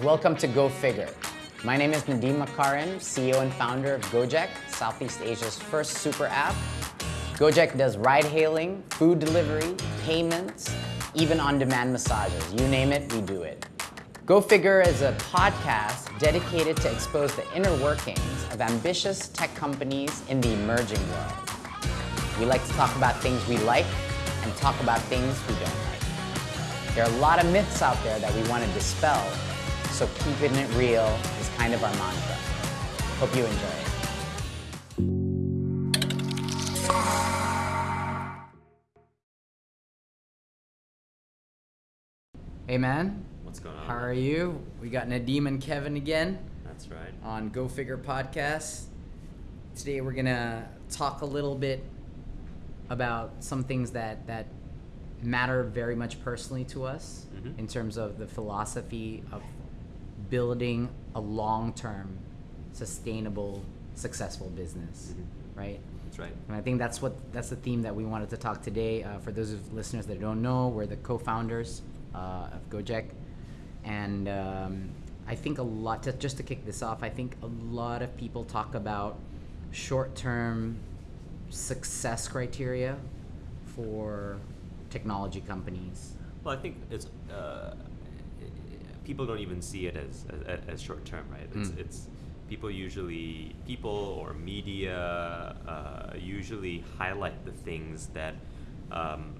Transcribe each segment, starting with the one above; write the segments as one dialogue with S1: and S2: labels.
S1: Welcome to Go Figure. My name is Nadiem Makarim, CEO and founder of Gojek, Southeast Asia's first super app. Gojek does ride hailing, food delivery, payments, even on-demand massages. You name it, we do it. Go Figure is a podcast dedicated to expose the inner workings of ambitious tech companies in the emerging world. We like to talk about things we like and talk about things we don't like. There are a lot of myths out there that we want to dispel, so keeping it real is kind of our mantra. Hope you enjoy it. Hey man,
S2: What's going on?
S1: how are you? We got Nadiem and Kevin again
S2: That's right.
S1: on Go Figure Podcast. Today we're gonna talk a little bit about some things that that matter very much personally to us
S2: Mhm.
S1: in terms of the philosophy of building a long-term, sustainable, successful business,
S2: Mhm.
S1: right?
S2: That's right.
S1: And I think that's what that's the theme that we wanted to talk today. Uh, for those of listeners that don't know, we're the co-founders uh, of Gojek, and um, I think a lot. To, just to kick this off, I think a lot of people talk about short-term success criteria for technology companies.
S2: Well, I think it's uh, people don't even see it as as, as short term, right? It's,
S1: Mm.
S2: it's people usually people or media uh, usually highlight the things that um,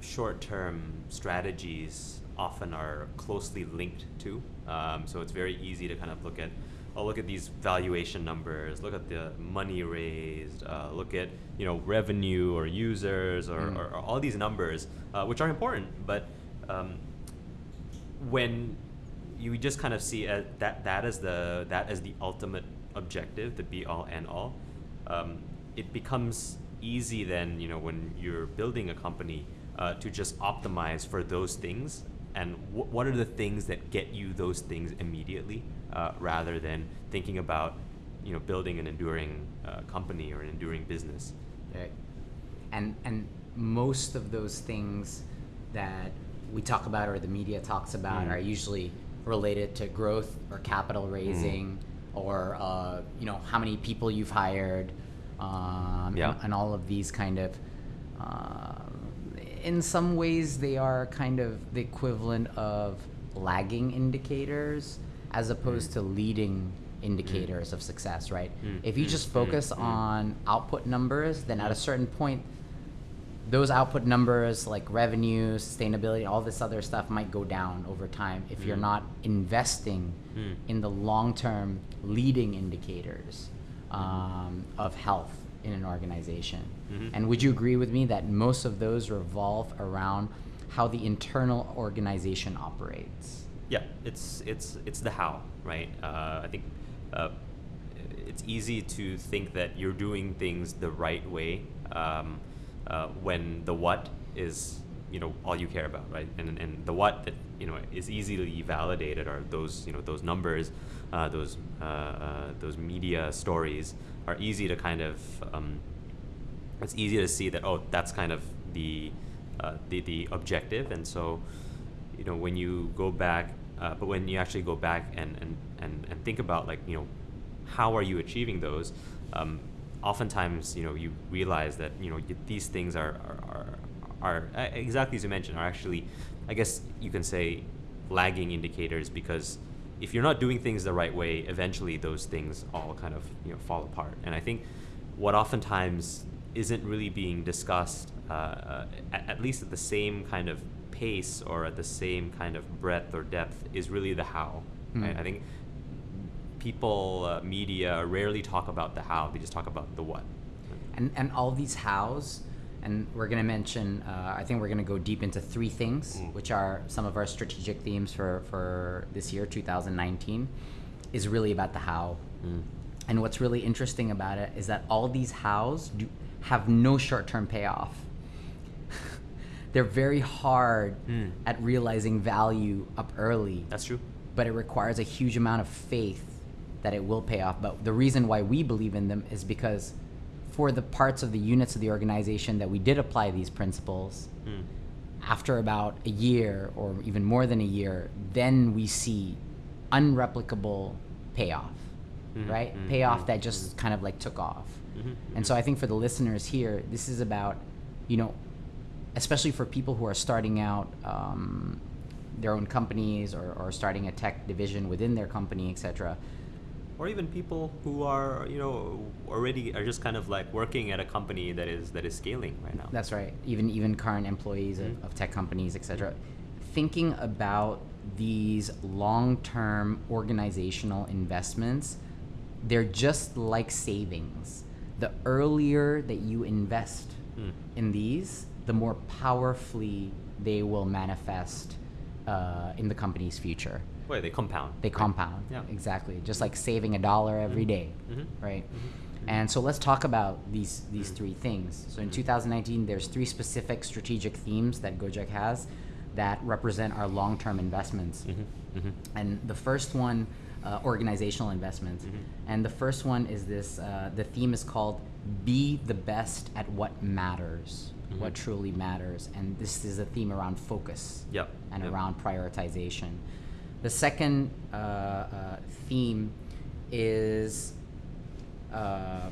S2: short term strategies often are closely linked to. Um, so it's very easy to kind of look at. Oh, look at these valuation numbers. Look at the money raised. Uh, look at you know revenue or users or,
S1: Mm.
S2: or, or all these numbers, uh, which are important. But um, when you just kind of see uh, that that as the that as the ultimate objective, the be all and all, um, it becomes easy then you know when you're building a company uh, to just optimize for those things and wh- what are the things that get you those things immediately uh, rather than thinking about you know building an enduring uh, company or an enduring business.
S1: Right. And and most of those things that we talk about or the media talks about
S2: Mm.
S1: are usually related to growth or capital raising or uh, you know how many people you've hired um,
S2: Yeah.
S1: and, and all of these kind of uh, in some ways they are kind of the equivalent of lagging indicators as opposed to leading indicators of success right?
S2: Mm,
S1: if you
S2: mm,
S1: just
S2: mm,
S1: focus
S2: mm.
S1: on output numbers then at a certain point those output numbers like revenue sustainability all this other stuff might go down over time if you're
S2: Mm.
S1: not investing
S2: Mm.
S1: in the long-term leading indicators um, of health in an organization
S2: Mhm.
S1: and would you agree with me that most of those revolve around how the internal organization operates
S2: Yeah, it's it's it's the how, right? Uh, I think uh, it's easy to think that you're doing things the right way um, uh, when the what is you know all you care about, right? And and the what that you know is easily validated are those you know those numbers, uh, those uh, uh, those media stories are easy to kind of um, it's easy to see that oh that's kind of the uh, the the objective and so you know when you go back uh, but when you actually go back and, and and and think about like you know how are you achieving those um, oftentimes you know you realize that you know y- these things are are, are are exactly as you mentioned are actually I guess you can say lagging indicators because if you're not doing things the right way eventually those things all kind of you know fall apart and I think what oftentimes isn't really being discussed, uh, uh, at, at least at the same kind of pace or at the same kind of breadth or depth, is really the how. Right?
S1: Mm.
S2: I think people, uh, media rarely talk about the how; they just talk about the what.
S1: and and all these hows and we're going to mention uh, i think we're going to go deep into three things
S2: Mm.
S1: which are some of our strategic themes for for this year 2019 is really about the how
S2: Mm.
S1: and what's really interesting about it is that all these hows do have no short-term payoff they're very hard
S2: Mm.
S1: at realizing value up early
S2: That's true.
S1: but it requires a huge amount of faith that it will pay off. But the reason why we believe in them is because for the parts of the units of the organization that we did apply these principles,
S2: Mm.
S1: after about a year or even more than a year, then we see unreplicable payoff,
S2: Mhm,
S1: right?
S2: mhm,
S1: Payoff
S2: mhm,
S1: that just kind of like took off.
S2: Mhm,
S1: And so I think for the listeners here, this is about, you know, especially for people who are starting out um, their own companies or, or starting a tech division within their company, etc.
S2: or even people who are you know already are just kind of like working at a company that is that is scaling right now.
S1: That's right. Even even current employees of,
S2: Mhm.
S1: of tech companies, etc. Thinking about these long-term organizational investments, they're just like savings. The earlier that you invest
S2: Mm.
S1: in these, the more powerfully they will manifest uh, in the company's future.
S2: Wait, they compound.
S1: They
S2: right?
S1: compound.
S2: Yeah.
S1: Exactly. Just like saving a dollar every
S2: Mhm.
S1: day,
S2: Mhm.
S1: right?
S2: Mhm.
S1: And so let's talk about these these three things. So in
S2: Mhm.
S1: 2019, there's three specific strategic themes that Gojek has that represent our long-term investments.
S2: Mhm. Mhm.
S1: And the first one, uh, organizational investments.
S2: Mhm.
S1: And the first one is this. Uh, the theme is called "Be the best at what matters." What truly matters, and this is a theme around focus
S2: Yep.
S1: and
S2: yep.
S1: around prioritization. The second uh, uh, theme is uh,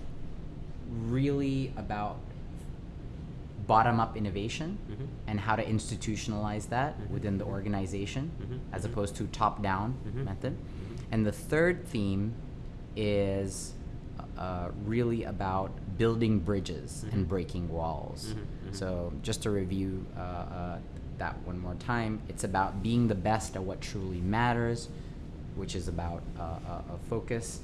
S1: really about bottom up innovation
S2: Mhm.
S1: and how to institutionalize that
S2: Mhm.
S1: within the organization
S2: Mhm.
S1: as
S2: Mhm.
S1: opposed to top down
S2: Mhm.
S1: method.
S2: Mhm.
S1: And the third theme is uh, really about building bridges and breaking walls. So, just to review uh, uh, that one more time, it's about being the best at what truly matters, which is about uh, uh, a focus.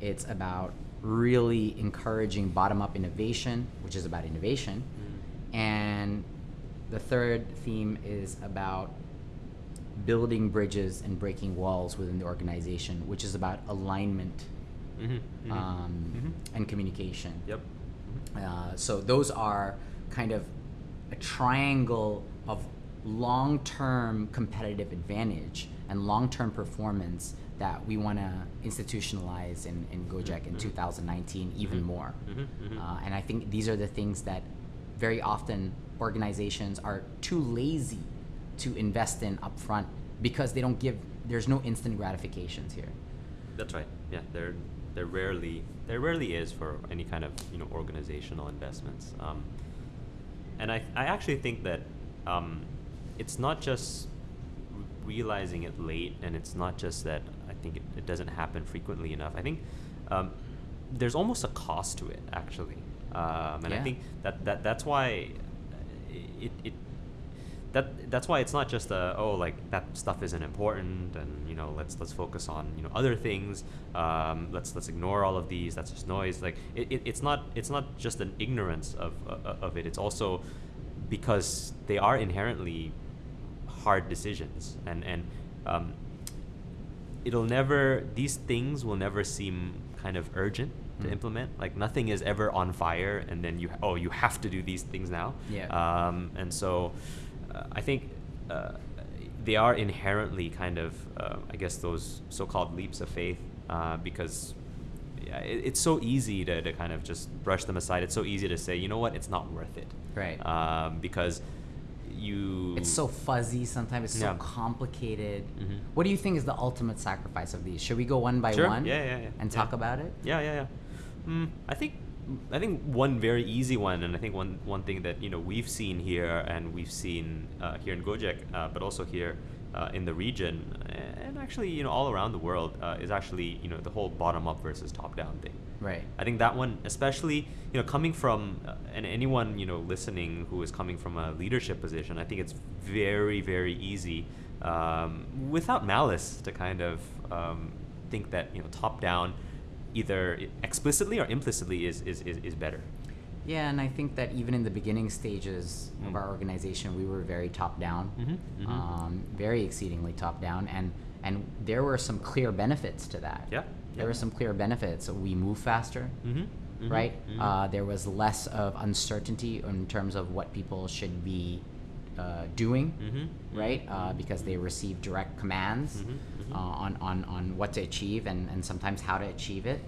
S1: It's about really encouraging bottom up innovation, which is about innovation.
S2: Mhm.
S1: And the third theme is about building bridges and breaking walls within the organization, which is about alignment
S2: Mhm. Mhm.
S1: um,
S2: Mhm.
S1: and communication.
S2: Yep.
S1: Uh, so those are kind of a triangle of long-term competitive advantage and long-term performance that we want to institutionalize in, in Gojek in
S2: Mhm.
S1: 2019 even
S2: Mhm.
S1: more.
S2: Mhm. Mhm.
S1: Uh, and I think these are the things that very often organizations are too lazy to invest in upfront because they don't give, there's no instant gratifications here.
S2: That's right. Yeah, there there rarely there rarely is for any kind of you know organizational investments. Um, and I I actually think that um, it's not just realizing it late, and it's not just that I think it, it doesn't happen frequently enough. I think um, there's almost a cost to it actually, um, and I think that, that that's why it, it that that's why it's not just a oh like that stuff isn't important and you know let's let's focus on you know other things. Um, let's let's ignore all of these. That's just noise. Like it, it, it's not it's not just an ignorance of uh, of it. It's also because they are inherently hard decisions and and um, it'll never these things will never seem kind of urgent to
S1: Mm.
S2: implement like nothing is ever on fire and then you oh you have to do these things now
S1: Yeah.
S2: um, and so uh, I think uh, they are inherently kind of uh, I guess those so-called leaps of faith uh, because yeah, it, it's so easy to, to kind of just brush them aside it's so easy to say you know what it's not worth it
S1: Right.
S2: um, because you
S1: It's so fuzzy sometimes. It's
S2: Yeah.
S1: so complicated.
S2: Mhm.
S1: What do you think is the ultimate sacrifice of these? Should we go one by
S2: Sure.
S1: one?
S2: Yeah, yeah, yeah.
S1: And
S2: Yeah.
S1: talk about it.
S2: Yeah, yeah, yeah. Mm, I think I think one very easy one, and I think one one thing that you know we've seen here, and we've seen uh, here in Gojek, uh, but also here uh, in the region, and actually you know all around the world, uh, is actually you know the whole bottom up versus top down thing.
S1: Right.
S2: I think that one, especially you know, coming from uh, and anyone you know listening who is coming from a leadership position, I think it's very very easy, um, without malice, to kind of um, think that you know top down, either explicitly or implicitly is is, is, is better.
S1: Yeah, and I think that even in the beginning stages of
S2: Mm.
S1: our organization, we were very top down,
S2: Mhm, mhm.
S1: Um, very exceedingly top down, and and there were some clear benefits to that.
S2: Yeah,
S1: There were some clear benefits. We move faster.
S2: Mm-hmm.
S1: right? Uh, there was less of uncertainty in terms of what people should be uh, doing,
S2: Mhm,
S1: right? Uh, because they receive direct commands. Uh, on, on, on what to achieve and, and sometimes how to achieve it.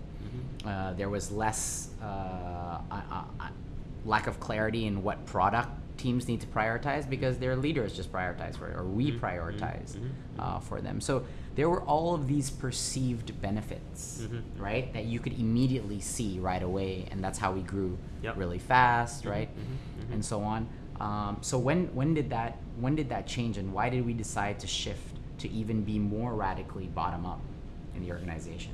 S1: Uh, there was less uh, uh, uh, uh, lack of clarity in what product teams need to prioritize because their leaders just prioritize for it, or we
S2: Mm-hmm.
S1: prioritize
S2: mhm,
S1: uh, for them. So there were all of these perceived benefits,
S2: Mhm.
S1: right, that you could immediately see right away, and that's how we grew
S2: Yep.
S1: really fast, right,
S2: mhm, mhm.
S1: and so on. Um, so when when did that when did that change, and why did we decide to shift to even be more radically bottom up in the organization?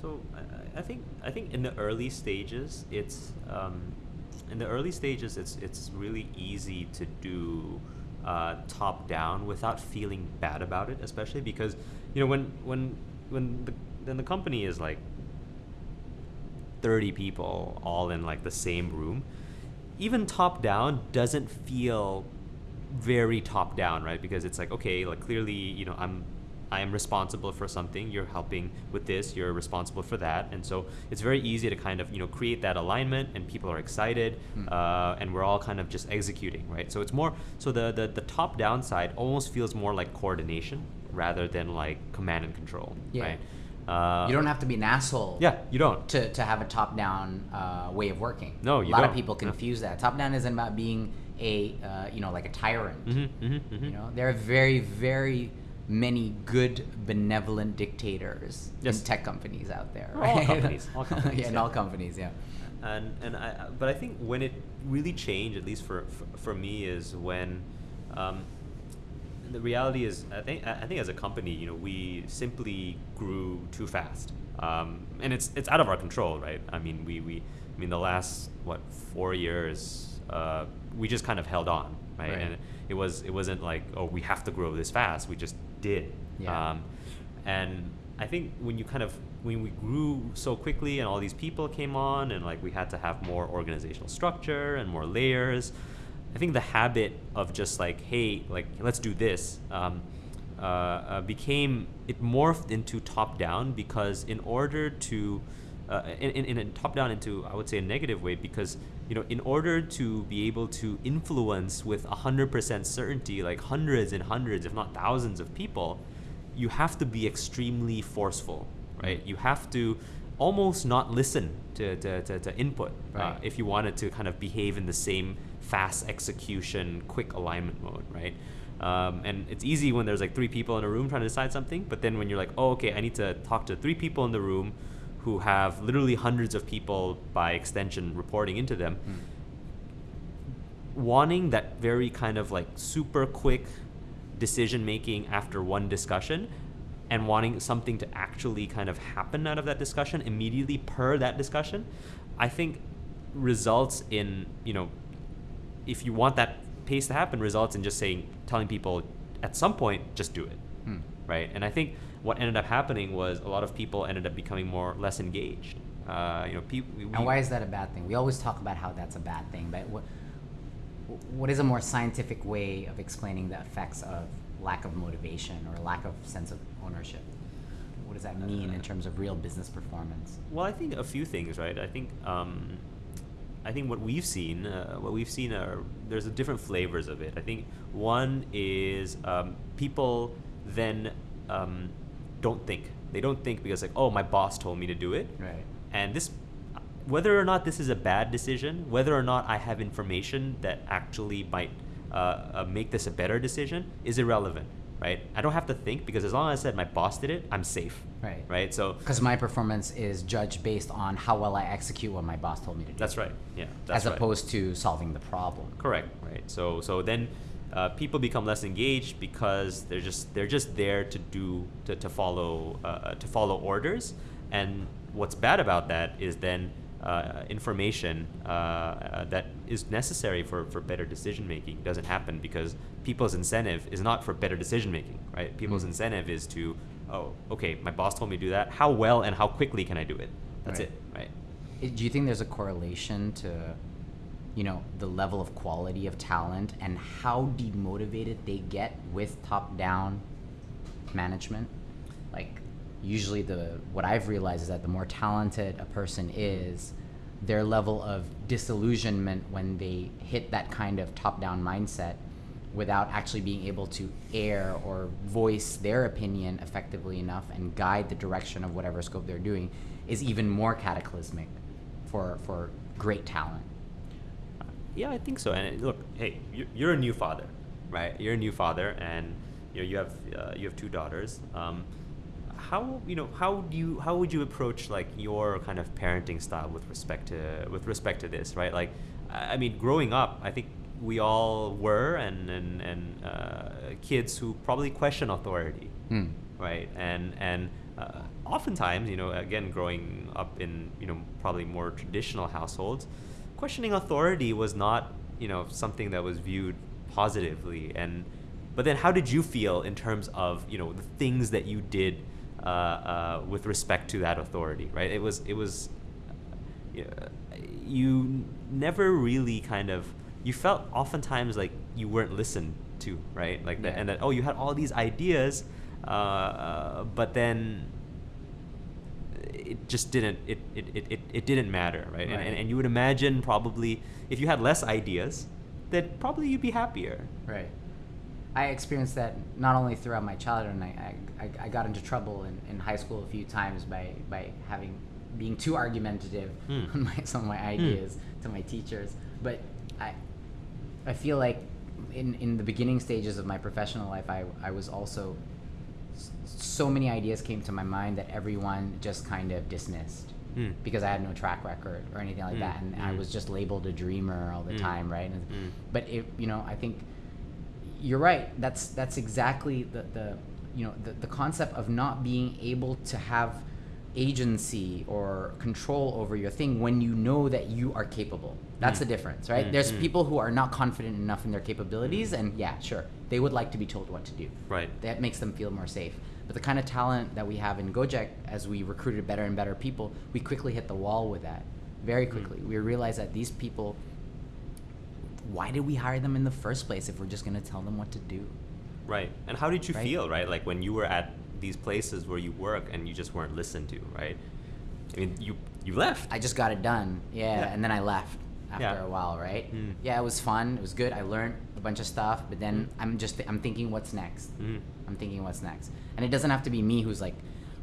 S2: So I- I, think I think in the early stages, it's um, in the early stages, it's it's really easy to do uh, top down without feeling bad about it, especially because you know when when when the then the company is like 30 people all in like the same room even top down doesn't feel very top down right? Because it's like okay like clearly you know i'm i am responsible for something you're helping with this you're responsible for that and so it's very easy to kind of you know create that alignment and people are excited
S1: Hmm.
S2: uh, and we're all kind of just executing right so it's more so the, the the top down side almost feels more like coordination rather than like command and control
S1: Yeah.
S2: right uh,
S1: you don't have to be an asshole.
S2: yeah you don't
S1: to, to have a top down uh, way of working.
S2: No,
S1: a
S2: you
S1: lot
S2: don't.
S1: of people
S2: No.
S1: confuse that. Top down isn't about being a uh, you know like a tyrant.
S2: mm-hmm, mm-hmm, mm-hmm.
S1: You know, there are very very many good benevolent dictators
S2: Yes.
S1: in tech companies out there.
S2: All
S1: Right?
S2: companies, all companies,
S1: yeah, in
S2: yeah.
S1: all companies. Yeah.
S2: and and I I- but I think when it really changed, at least for for, for me, is when um, the reality is I think I I think as a company, you know, we simply grew too fast, um, and it's it's out of our control, right? I mean, we we I mean the last what four years, uh, we just kind of held on, right?
S1: Right.
S2: And it was it wasn't like oh we have to grow this fast, we just did.
S1: Yeah.
S2: Um, and I think when you kind of when we grew so quickly and all these people came on and like we had to have more organizational structure and more layers, I think the habit of just like hey like let's do this um, uh, uh, became it morphed into top down because in order to uh, in, in, in top down into I would say a negative way because you know in order to be able to influence with 100% certainty like hundreds and hundreds if not thousands of people you have to be extremely forceful right? You have to almost not listen to, to, to, to input uh, if you wanted to kind of behave in the same fast execution quick alignment mode right? Um, and it's easy when there's like three people in a room trying to decide something but then when you're like oh okay i need to talk to three people in the room who have literally hundreds of people by extension reporting into them wanting that very kind of like super quick decision making after one discussion and wanting something to actually kind of happen out of that discussion immediately per that discussion i think results in you know if you want that pace to happen results in just saying telling people at some point just do it.
S1: Hmm.
S2: right? And i think what ended up happening was a lot of people ended up becoming more less engaged uh, you know people
S1: And why is that a bad thing? We always talk about how that's a bad thing, but what what is a more scientific way of explaining the effects of lack of motivation or lack of sense of ownership? What does that mean in terms of real business performance?
S2: Well, I think a few things, right? I think um, I think what we've seen, uh, what we've seen are there's a different flavors of it. I think one is um, people then um, don't think. They don't think because like, oh, my boss told me to do it,
S1: Right.
S2: and this, whether or not this is a bad decision, whether or not I have information that actually might uh, uh, make this a better decision, is irrelevant, right? I don't have to think because as long as I said my boss did it, I'm safe,
S1: Right.
S2: right? So
S1: Because my performance is judged based on how well I execute what my boss told me to do.
S2: That's right. Yeah. That's
S1: as
S2: right.
S1: opposed to solving the problem.
S2: Correct. Right. So so then uh, people become less engaged because they're just they're just there to do to, to follow uh, to follow orders. And what's bad about that is then uh, information uh, uh, that is necessary for, for better decision making doesn't happen because people's incentive is not for better decision making, right? People's
S1: Mm.
S2: incentive is to, oh, okay, my boss told me to do that. How well and how quickly can I do it? That's
S1: Right.
S2: it, right?
S1: Do you think there's a correlation to, you know, the level of quality of talent and how demotivated they get with top-down management? Like, usually the what I've realized is that the more talented a person is, their level of disillusionment when they hit that kind of top-down mindset without actually being able to air or voice their opinion effectively enough and guide the direction of whatever scope they're doing is even more cataclysmic for for great talent.
S2: Yeah, I think so. And look, hey, you're, a new father, right? You're a new father, and you know you have uh, you have two daughters. Um, how you know how do you how would you approach like your kind of parenting style with respect to with respect to this, right? Like, I I mean, growing up, I think we all were and and and uh, kids who probably question authority,
S1: Hmm.
S2: right? And and uh, oftentimes, you know, again, growing up in you know probably more traditional households, questioning authority was not you know something that was viewed positively. And but then, how did you feel in terms of you know the things that you did uh, uh, with respect to that authority? Right? It was it was uh, you never really kind of you felt oftentimes like you weren't listened to right like that and that oh you had all these ideas uh, uh, but then it just didn't it, it, it, it, it didn't matter right, And,
S1: Right.
S2: and, and you would imagine probably if you had less ideas that probably you'd be happier
S1: Right. I experienced that not only throughout my childhood, and I, I, I- got into trouble in, in high school a few times by, by having being too argumentative
S2: Hmm.
S1: on my, some of my ideas to my teachers. But I, I feel like in, in the beginning stages of my professional life, I, I was also so many ideas came to my mind that everyone just kind of dismissed
S2: Hmm.
S1: because I had no track record or anything like
S2: Mm,
S1: that, and I
S2: mm.
S1: was just labeled a dreamer all the
S2: Mm,
S1: time, right? And,
S2: mm.
S1: But it, you know, I think you're right. That's that's exactly the the you know the, the concept of not being able to have agency or control over your thing when you know that you are capable. That's
S2: Mm.
S1: the difference, right?
S2: Mm,
S1: There's
S2: mm.
S1: people who are not confident enough in their capabilities, and yeah, sure, they would like to be told what to do
S2: right
S1: that makes them feel more safe. But the kind of talent that we have in Gojek, as we recruited better and better people, we quickly hit the wall with that. Very
S2: Mm.
S1: quickly. We realized that these people, why did we hire them in the first place if we're just going to tell them what to do?
S2: Right. And how did you
S1: Right.
S2: feel, right? Like when you were at these places where you work and you just weren't listened to, right? I mean, you you left.
S1: I just got it done. Yeah,
S2: Yeah.
S1: and then I left after
S2: Yeah.
S1: a while, right?
S2: Mm.
S1: Yeah, it was fun. It was good. I learned a bunch of stuff, but then
S2: Mm.
S1: I'm just I'm thinking what's next.
S2: Mhm.
S1: I'm thinking what's next. And it doesn't have to be me who's like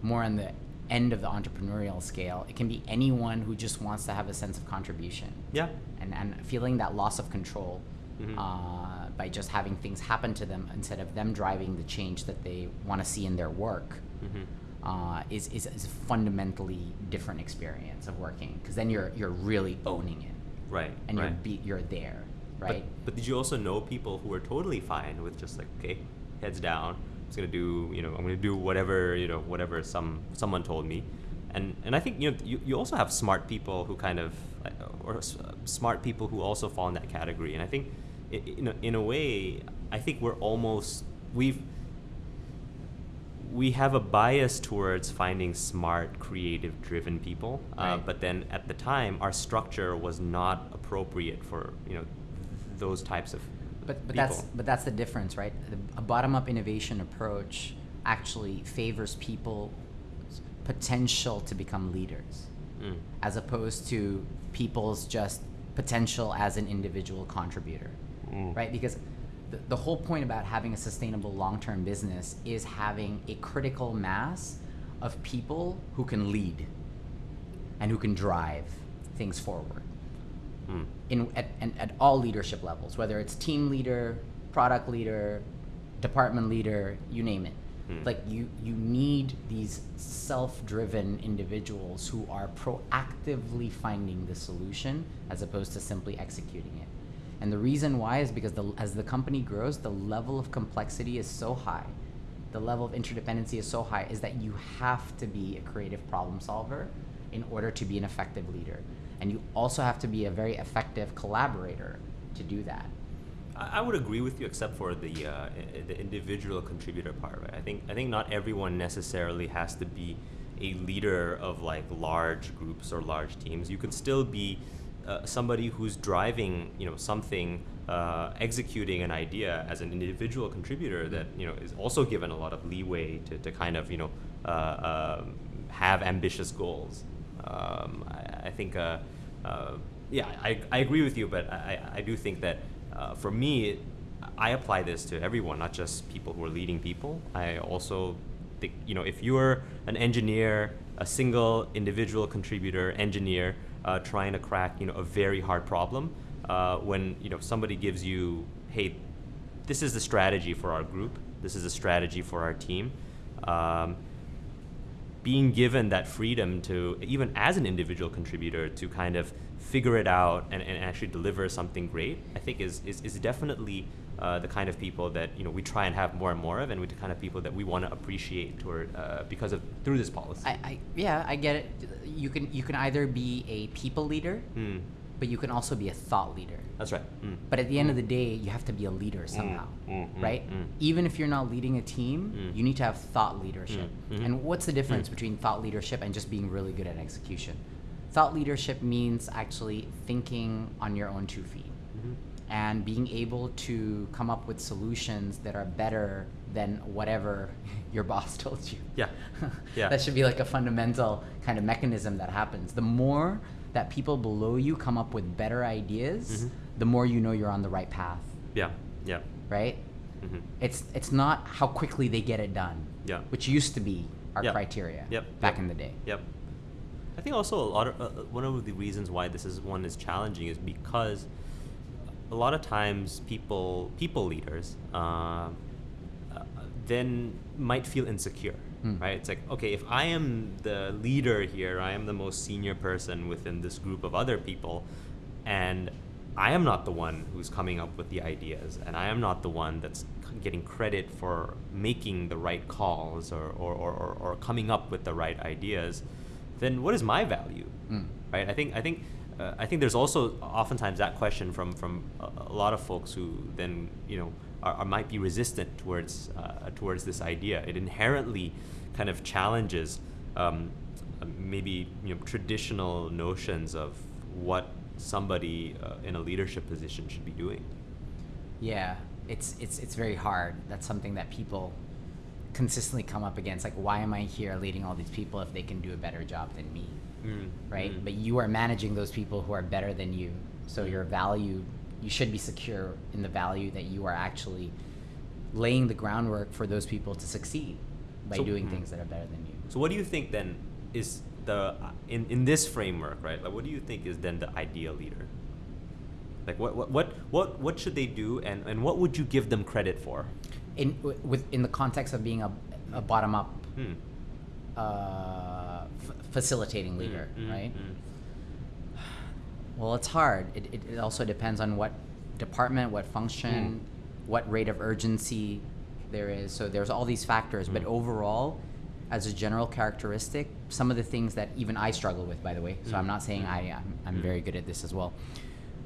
S1: more on the end of the entrepreneurial scale. It can be anyone who just wants to have a sense of contribution
S2: Yeah.
S1: and, and feeling that loss of control
S2: Mhm.
S1: uh, by just having things happen to them instead of them driving the change that they want to see in their work
S2: hmm
S1: uh, is, is, is a fundamentally different experience of working because then you're, you're really owning it
S2: Right.
S1: and
S2: right.
S1: you're, be, you're there, right?
S2: But, but did you also know people who were totally fine with just like, okay, heads down. I'm just gonna do, you know, I'm gonna do whatever, you know, whatever some someone told me, and and I think you know you, you also have smart people who kind of, uh, or s- uh, smart people who also fall in that category, and I think, in a, in a way, I think we're almost we've we have a bias towards finding smart, creative, driven people. Uh,
S1: Right.
S2: but then at the time, our structure was not appropriate for you know th- those types of
S1: But, but
S2: people.
S1: that's but that's the difference, right? The- A bottom-up innovation approach actually favors people's potential to become leaders,
S2: Mm.
S1: as opposed to people's just potential as an individual contributor,
S2: Mm.
S1: right? Because the, the whole point about having a sustainable long-term business is having a critical mass of people who can lead and who can drive things forward
S2: Mm.
S1: in at, and at all leadership levels, whether it's team leader, product leader, department leader, you name it.
S2: Hmm.
S1: Like you you need these self-driven individuals who are proactively finding the solution as opposed to simply executing it. And the reason why is because the, as the company grows, the level of complexity is so high. The level of interdependency is so high is that you have to be a creative problem solver in order to be an effective leader. And you also have to be a very effective collaborator to do that.
S2: I would agree with you, except for the uh, the individual contributor part. Right? I think I think not everyone necessarily has to be a leader of like large groups or large teams. You can still be uh, somebody who's driving, you know, something, uh, executing an idea as an individual contributor that you know is also given a lot of leeway to, to kind of you know uh, um, have ambitious goals. Um, I, I think, uh, uh, yeah, I, I agree with you, but I, I do think that uh, for me, I apply this to everyone, not just people who are leading people. I also think, you know, if you're an engineer, a single individual contributor engineer uh, trying to crack, you know, a very hard problem, uh, when you know somebody gives you, hey, this is the strategy for our group. This is a strategy for our team. Um, being given that freedom to even as an individual contributor to kind of figure it out and, and actually deliver something great, I think is is, is definitely uh, the kind of people that you know we try and have more and more of, and we the kind of people that we want to appreciate toward uh, because of through this policy.
S1: I, I yeah, I get it. You can you can either be a people leader,
S2: Mm,
S1: but you can also be a thought leader.
S2: that's right. Mm.
S1: But at the end of the day, you have to be a leader somehow,
S2: mm, mm,
S1: right?
S2: mm.
S1: Even if you're not leading a team,
S2: Mm.
S1: you need to have thought leadership.
S2: Mm, mhm.
S1: And what's the difference between thought leadership and just being really good at execution? Thought leadership means actually thinking on your own two feet
S2: Mhm.
S1: and being able to come up with solutions that are better than whatever your boss told you.
S2: Yeah. Yeah.
S1: that should be like a fundamental kind of mechanism that happens. The more that people below you come up with better ideas,
S2: Mhm.
S1: the more you know you're on the right path,
S2: Yeah. Yeah.
S1: right?
S2: hmm
S1: It's it's not how quickly they get it done,
S2: Yeah.
S1: which used to be our
S2: Yep.
S1: criteria
S2: Yep.
S1: back
S2: Yep.
S1: in the day.
S2: Yep. I think also a lot of uh, uh, one of the reasons why this is one is challenging is because a lot of times people people leaders um, uh, then might feel insecure,
S1: Hmm.
S2: right? It's like okay, if I am the leader here, I am the most senior person within this group of other people, and I am not the one who's coming up with the ideas, and I am not the one that's getting credit for making the right calls or, or, or, or, or coming up with the right ideas, then what is my value?
S1: Mm.
S2: Right? I think I think uh, I think there's also oftentimes that question from from a, a lot of folks who then you know are, are might be resistant towards uh, towards this idea. It inherently kind of challenges um, maybe you know traditional notions of what somebody uh, in a leadership position should be doing.
S1: Yeah, it's it's it's very hard. That's something that people consistently come up against. Like, why am I here leading all these people if they can do a better job than me,
S2: Mm,
S1: right?
S2: mm.
S1: But you are managing those people who are better than you, so your value, you should be secure in the value that you are actually laying the groundwork for those people to succeed by
S2: So-
S1: doing
S2: mm.
S1: things that are better than you.
S2: So what do you think then is the in, in this framework, right? Like what do you think is then the ideal leader? Like what what what what, what should they do and, and what would you give them credit for?
S1: In w- with in the context of being a, a bottom up
S2: Hmm.
S1: uh, f- facilitating leader,
S2: Mm, mm,
S1: right?
S2: mm.
S1: Well, it's hard. It, it, it also depends on what department, what function, what rate of urgency there is. So there's all these factors. But
S2: Mm.
S1: overall, as a general characteristic, some of the things that even I struggle with, by the way. So
S2: Mm.
S1: I'm not saying
S2: Mm.
S1: I, I'm, I'm
S2: Mm.
S1: very good at this as well.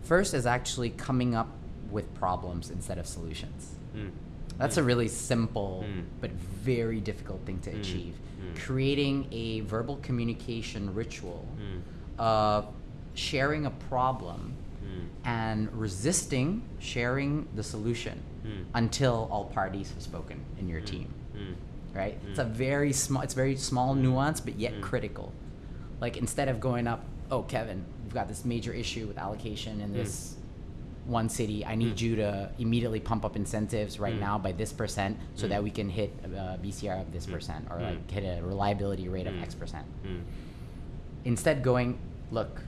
S1: First is actually coming up with problems instead of solutions.
S2: Mm.
S1: That's a really simple
S2: Mm.
S1: but very difficult thing to
S2: Mm.
S1: achieve.
S2: Mm.
S1: Creating a verbal communication ritual
S2: Mm.
S1: of sharing a problem
S2: Mm.
S1: and resisting sharing the solution
S2: Mm.
S1: until all parties have spoken in your
S2: Mm.
S1: team.
S2: Mm.
S1: Right? It's
S2: Mm.
S1: a very small it's very small nuance but yet critical. Like instead of going up, oh Kevin, we've got this major issue with allocation in this one city. I need
S2: Mm.
S1: you to immediately pump up incentives right
S2: Mm.
S1: now by this percent so
S2: Mm.
S1: that we can hit uh, BCR of this percent or like hit a reliability rate of. X percent. Instead, going, look,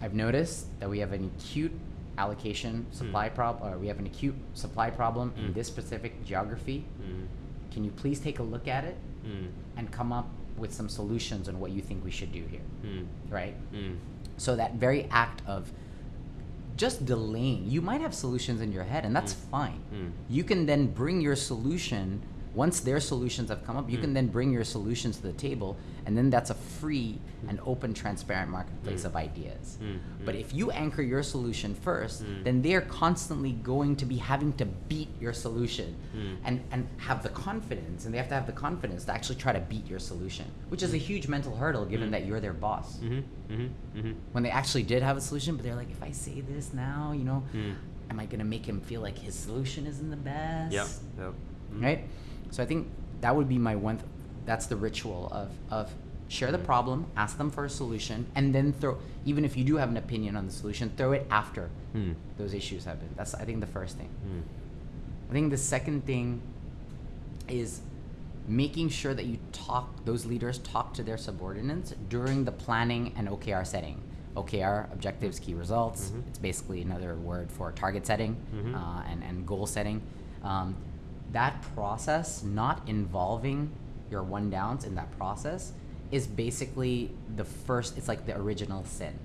S1: I've noticed that we have an acute allocation supply
S2: Mm.
S1: problem, or we have an acute supply problem in
S2: Mm.
S1: this specific geography.
S2: Mm.
S1: Can you please take a look at it
S2: Mm.
S1: and come up with some solutions on what you think we should do here,
S2: Mm.
S1: right?
S2: Mm.
S1: So that very act of just delaying, you might have solutions in your head, and that's
S2: Mm.
S1: fine.
S2: Mm.
S1: You can then bring your solution. Once their solutions have come up, you
S2: Mm.
S1: can then bring your solutions to the table, and then that's a free and
S2: Mm.
S1: open, transparent marketplace
S2: Mm.
S1: of ideas.
S2: Mm.
S1: But
S2: Mm.
S1: if you anchor your solution first,
S2: Mm.
S1: then they're constantly going to be having to beat your solution and, and have the confidence, and they have to have the confidence to actually try to beat your solution, which is a huge mental hurdle given that you're their boss
S2: Mhm. Mhm. Mhm.
S1: when they actually did have a solution, but they're like, if I say this now, you know, am I gonna make him feel like his solution isn't the best?
S2: Yep. Yep.
S1: Right. So I think that would be my one. Th- that's the ritual of of share the
S2: Mm.
S1: problem, ask them for a solution, and then throw. Even if you do have an opinion on the solution, throw it after
S2: Mm.
S1: those issues have been. That's I think the first thing.
S2: Mm.
S1: I think the second thing is making sure that you talk those leaders talk to their subordinates during the planning and OKR setting. OKR, objectives, key results.
S2: Mhm.
S1: It's basically another word for target setting
S2: Mhm.
S1: uh, and, and goal setting. Um, that process, not involving your one downs in that process, is basically the first, it's like the original sin.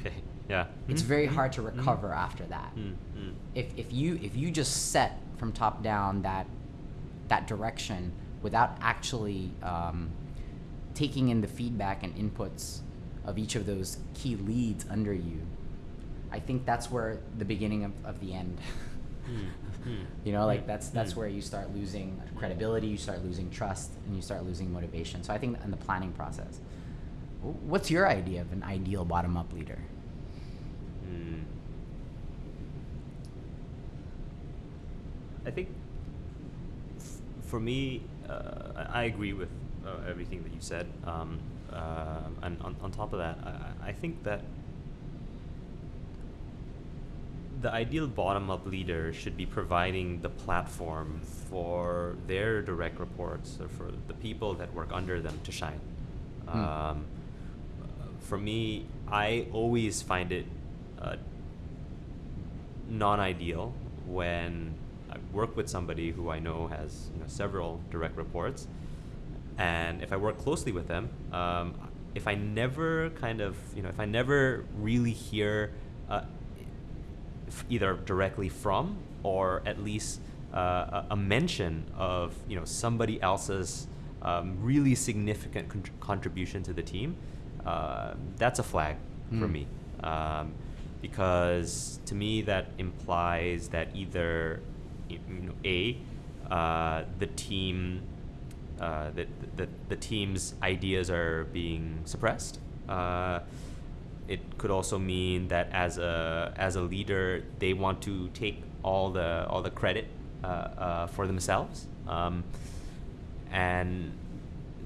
S2: Okay. Yeah.
S1: It's
S2: Mhm.
S1: very
S2: Mhm.
S1: hard to
S2: Mhm.
S1: recover after that.
S2: Mm, mm.
S1: If, if you if you just set from top down that that direction without actually um, taking in the feedback and inputs of each of those key leads under you, I think that's where the beginning of, of the end.
S2: Mm, mm,
S1: you know, like that's that's
S2: mm.
S1: where you start losing credibility, you start losing trust, and you start losing motivation. So I think in the planning process, what's your idea of an ideal bottom-up leader?
S2: Mm. I think f- for me, uh, I I agree with uh, everything that you said. Um, uh, and on, on top of that, I, I think that the ideal bottom up leader should be providing the platform for their direct reports or for the people that work under them to shine.
S1: Hmm.
S2: Um, for me, I always find it uh, non ideal when I work with somebody who I know has you know, several direct reports. And if I work closely with them, um, if I never kind of, you know, if I never really hear uh, either directly from or at least uh, a, a mention of you know somebody else's um, really significant con- contribution to the team, uh, that's a flag for
S1: Hmm.
S2: me. Um, because to me that implies that either you know, a uh, the team uh, that the, the team's ideas are being suppressed. It could also mean that as a as a leader, they want to take all the all the credit uh, uh, for themselves, um, and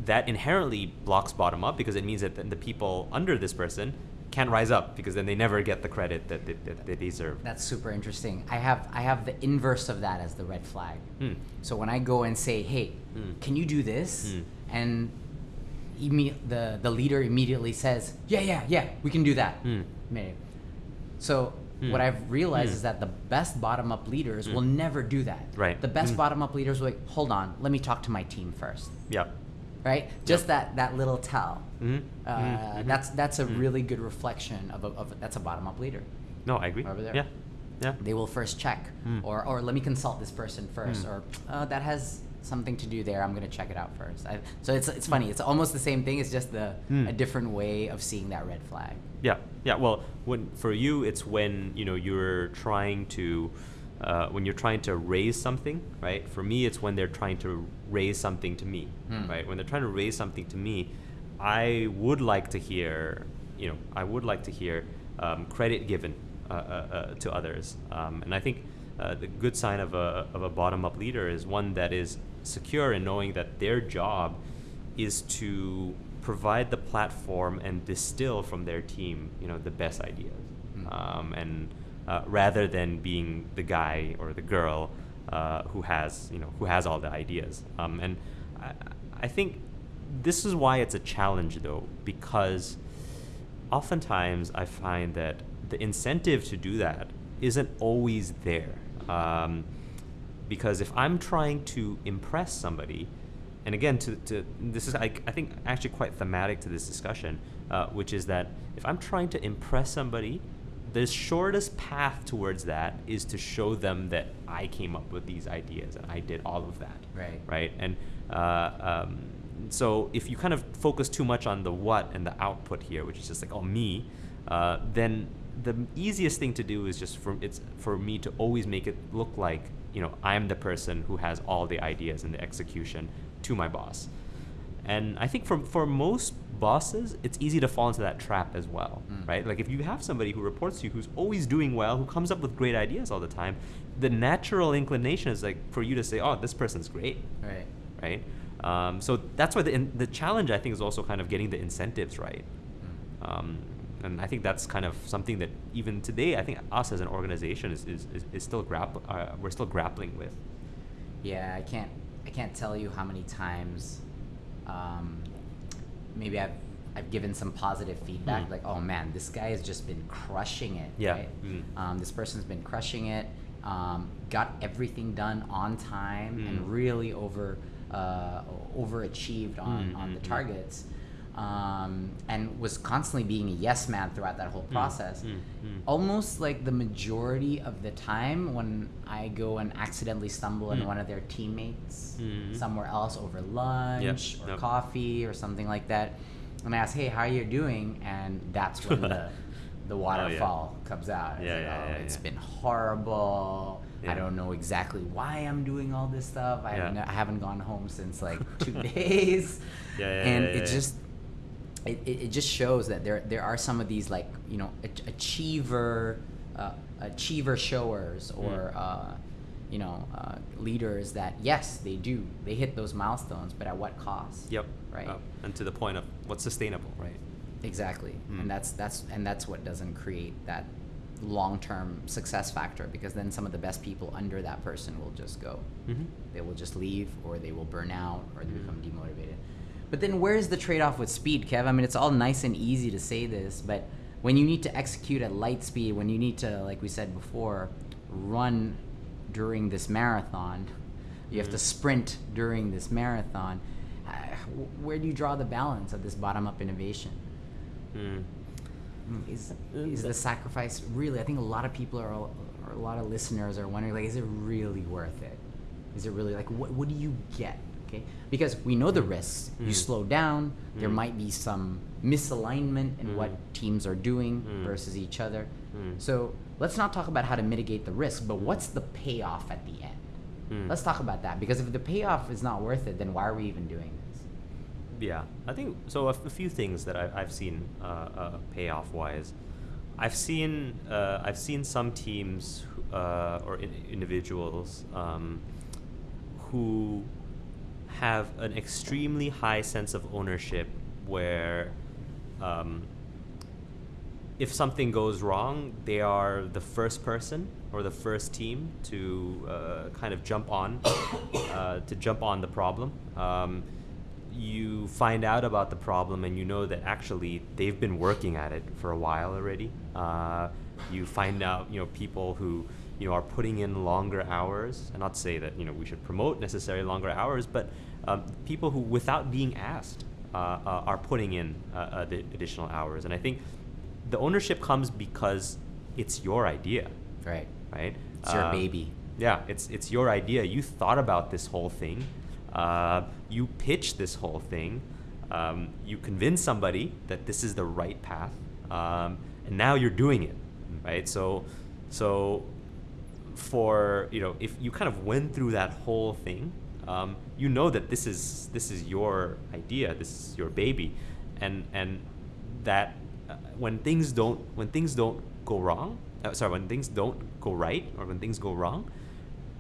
S2: that inherently blocks bottom up because it means that the people under this person can't rise up because then they never get the credit that they, that they deserve.
S1: That's super interesting. I have I have the inverse of that as the red flag.
S2: Hmm.
S1: So when I go and say, "Hey,
S2: Mm.
S1: can you do this?"
S2: Mm.
S1: and the the leader immediately says, "Yeah, yeah, yeah, we can do that."
S2: Mm.
S1: Maybe. So
S2: Mm.
S1: what I've realized
S2: Mm.
S1: is that the best bottom up leaders
S2: Mm.
S1: will never do that.
S2: Right.
S1: The best
S2: Mm.
S1: bottom up leaders will like, hold on, let me talk to my team first.
S2: Yeah.
S1: Right? Just that that little tell.
S2: Mhm.
S1: Uh,
S2: Mhm. Mhm.
S1: That's that's a really good reflection of a, of a, that's a bottom up leader.
S2: No, I agree.
S1: Over there.
S2: Yeah. Yeah.
S1: They will first check, or or let me consult this person first, or uh, that has something to do there. I'm gonna check it out first. I, so it's it's funny. It's almost the same thing. It's just the
S2: Mm.
S1: a different way of seeing that red flag.
S2: Yeah, yeah. Well, when for you, it's when you know you're trying to, uh, when you're trying to raise something, right? For me, it's when they're trying to raise something to me,
S1: Hmm.
S2: right? When they're trying to raise something to me, I would like to hear, you know, I would like to hear um, credit given uh, uh, uh, to others, um, and I think uh, the good sign of a of a bottom up leader is one that is secure in knowing that their job is to provide the platform and distill from their team, you know, the best ideas,
S1: Mm.
S2: um, and uh, rather than being the guy or the girl uh, who has, you know, who has all the ideas. Um, and I, I think this is why it's a challenge, though, because oftentimes I find that the incentive to do that isn't always there. Um, because if I'm trying to impress somebody, and again, to, to this is I, I think actually quite thematic to this discussion, uh, which is that if I'm trying to impress somebody, the shortest path towards that is to show them that I came up with these ideas and I did all of that.
S1: Right.
S2: Right. And uh, um, so if you kind of focus too much on the what and the output here, which is just like oh me, uh, then the easiest thing to do is just for it's for me to always make it look like you know I'm the person who has all the ideas and the execution to my boss. And I think for for most bosses, it's easy to fall into that trap as well,
S1: Mm.
S2: right? Like if you have somebody who reports to you who's always doing well, who comes up with great ideas all the time, the natural inclination is like for you to say, "Oh, this person's great,"
S1: Right.
S2: right? Um, so that's why the in, the challenge I think is also kind of getting the incentives right.
S1: Mm.
S2: Um, and I think that's kind of something that even today, I think us as an organization is, is, is, is still grapp- uh, we're still grappling with.
S1: Yeah, I can't I can't tell you how many times um, maybe I've I've given some positive feedback,
S2: Mm.
S1: like, oh man, this guy has just been crushing it.
S2: Yeah.
S1: Right?
S2: Mm.
S1: Um, this person's been crushing it. Um, got everything done on time
S2: Mm.
S1: and really over uh, overachieved on,
S2: Mm,
S1: on the
S2: mm, mm.
S1: targets. Um, and was constantly being a yes man throughout that whole process.
S2: mm, mm.
S1: Almost like the majority of the time when I go and accidentally stumble on
S2: Mm.
S1: one of their teammates
S2: Mhm.
S1: somewhere else over lunch or
S2: yep.
S1: coffee or something like that, and I ask, "Hey, how are you doing?" And that's when the the waterfall comes out. It's
S2: Oh, Yeah,
S1: like,
S2: yeah,
S1: "Oh,
S2: yeah,
S1: It's
S2: yeah.
S1: been horrible.
S2: Yeah.
S1: I don't know exactly why I'm doing all this stuff. I,
S2: Yeah.
S1: haven't, I haven't gone home since like two days.
S2: Yeah, yeah,
S1: and
S2: yeah,
S1: it
S2: yeah.
S1: just it, it, it just shows that there there are some of these like you know achiever uh, achiever showers or
S2: Mm.
S1: uh, you know uh, leaders that yes they do they hit those milestones but at what cost
S2: Yep.
S1: right
S2: and to the point of what's sustainable, right?
S1: exactly
S2: Mm.
S1: and that's that's and that's what doesn't create that long-term success factor because then some of the best people under that person will just go
S2: Mm-hmm.
S1: they will just leave or they will burn out or they
S2: Mhm.
S1: become demotivated. But then where's the trade off with speed, Kev? I mean, it's all nice and easy to say this, but when you need to execute at light speed, when you need to, like we said before, run during this marathon, you have to
S2: Mhm.
S1: sprint during this marathon. Uh, where do you draw the balance of this bottom up innovation?
S2: Mm,
S1: Is, is the sacrifice really? I think a lot of people are, or a lot of listeners are wondering, like, is it really worth it? Is it really like what? What do you get? Okay, because we know the risks. You
S2: Mm.
S1: slow down. There
S2: Mm.
S1: might be some misalignment in what
S2: Mm.
S1: teams are doing
S2: Mm.
S1: versus each other.
S2: Mm.
S1: So let's not talk about how to mitigate the risk, but what's the payoff at the end?
S2: Mm.
S1: Let's talk about that because if the payoff is not worth it, then why are we even doing this?
S2: Yeah, I think so. A, few things that I, I've seen uh, uh, payoff wise, I've seen uh, I've seen some teams uh, or in, individuals um, who have an extremely high sense of ownership, where um, if something goes wrong, they are the first person or the first team to uh, kind of jump on uh, to jump on the problem. Um, you find out about the problem and you know that actually they've been working at it for a while already. Uh, you find out you know people who you know are putting in longer hours, and not to say that you know we should promote necessarily longer hours, but um, people who without being asked uh, uh, are putting in uh, uh, the additional hours, and I think the ownership comes because it's your idea,
S1: Right.
S2: right?
S1: It's your
S2: Um,
S1: baby.
S2: Yeah, it's it's your idea. You thought about this whole thing. Uh, you pitched this whole thing. Um, you convinced somebody that this is the right path, um, and now you're doing it, right? So, so for you know, if you kind of went through that whole thing, um, you know that this is this is your idea. This is your baby, and and that uh, when things don't when things don't go wrong, uh, sorry, when things don't go right or when things go wrong,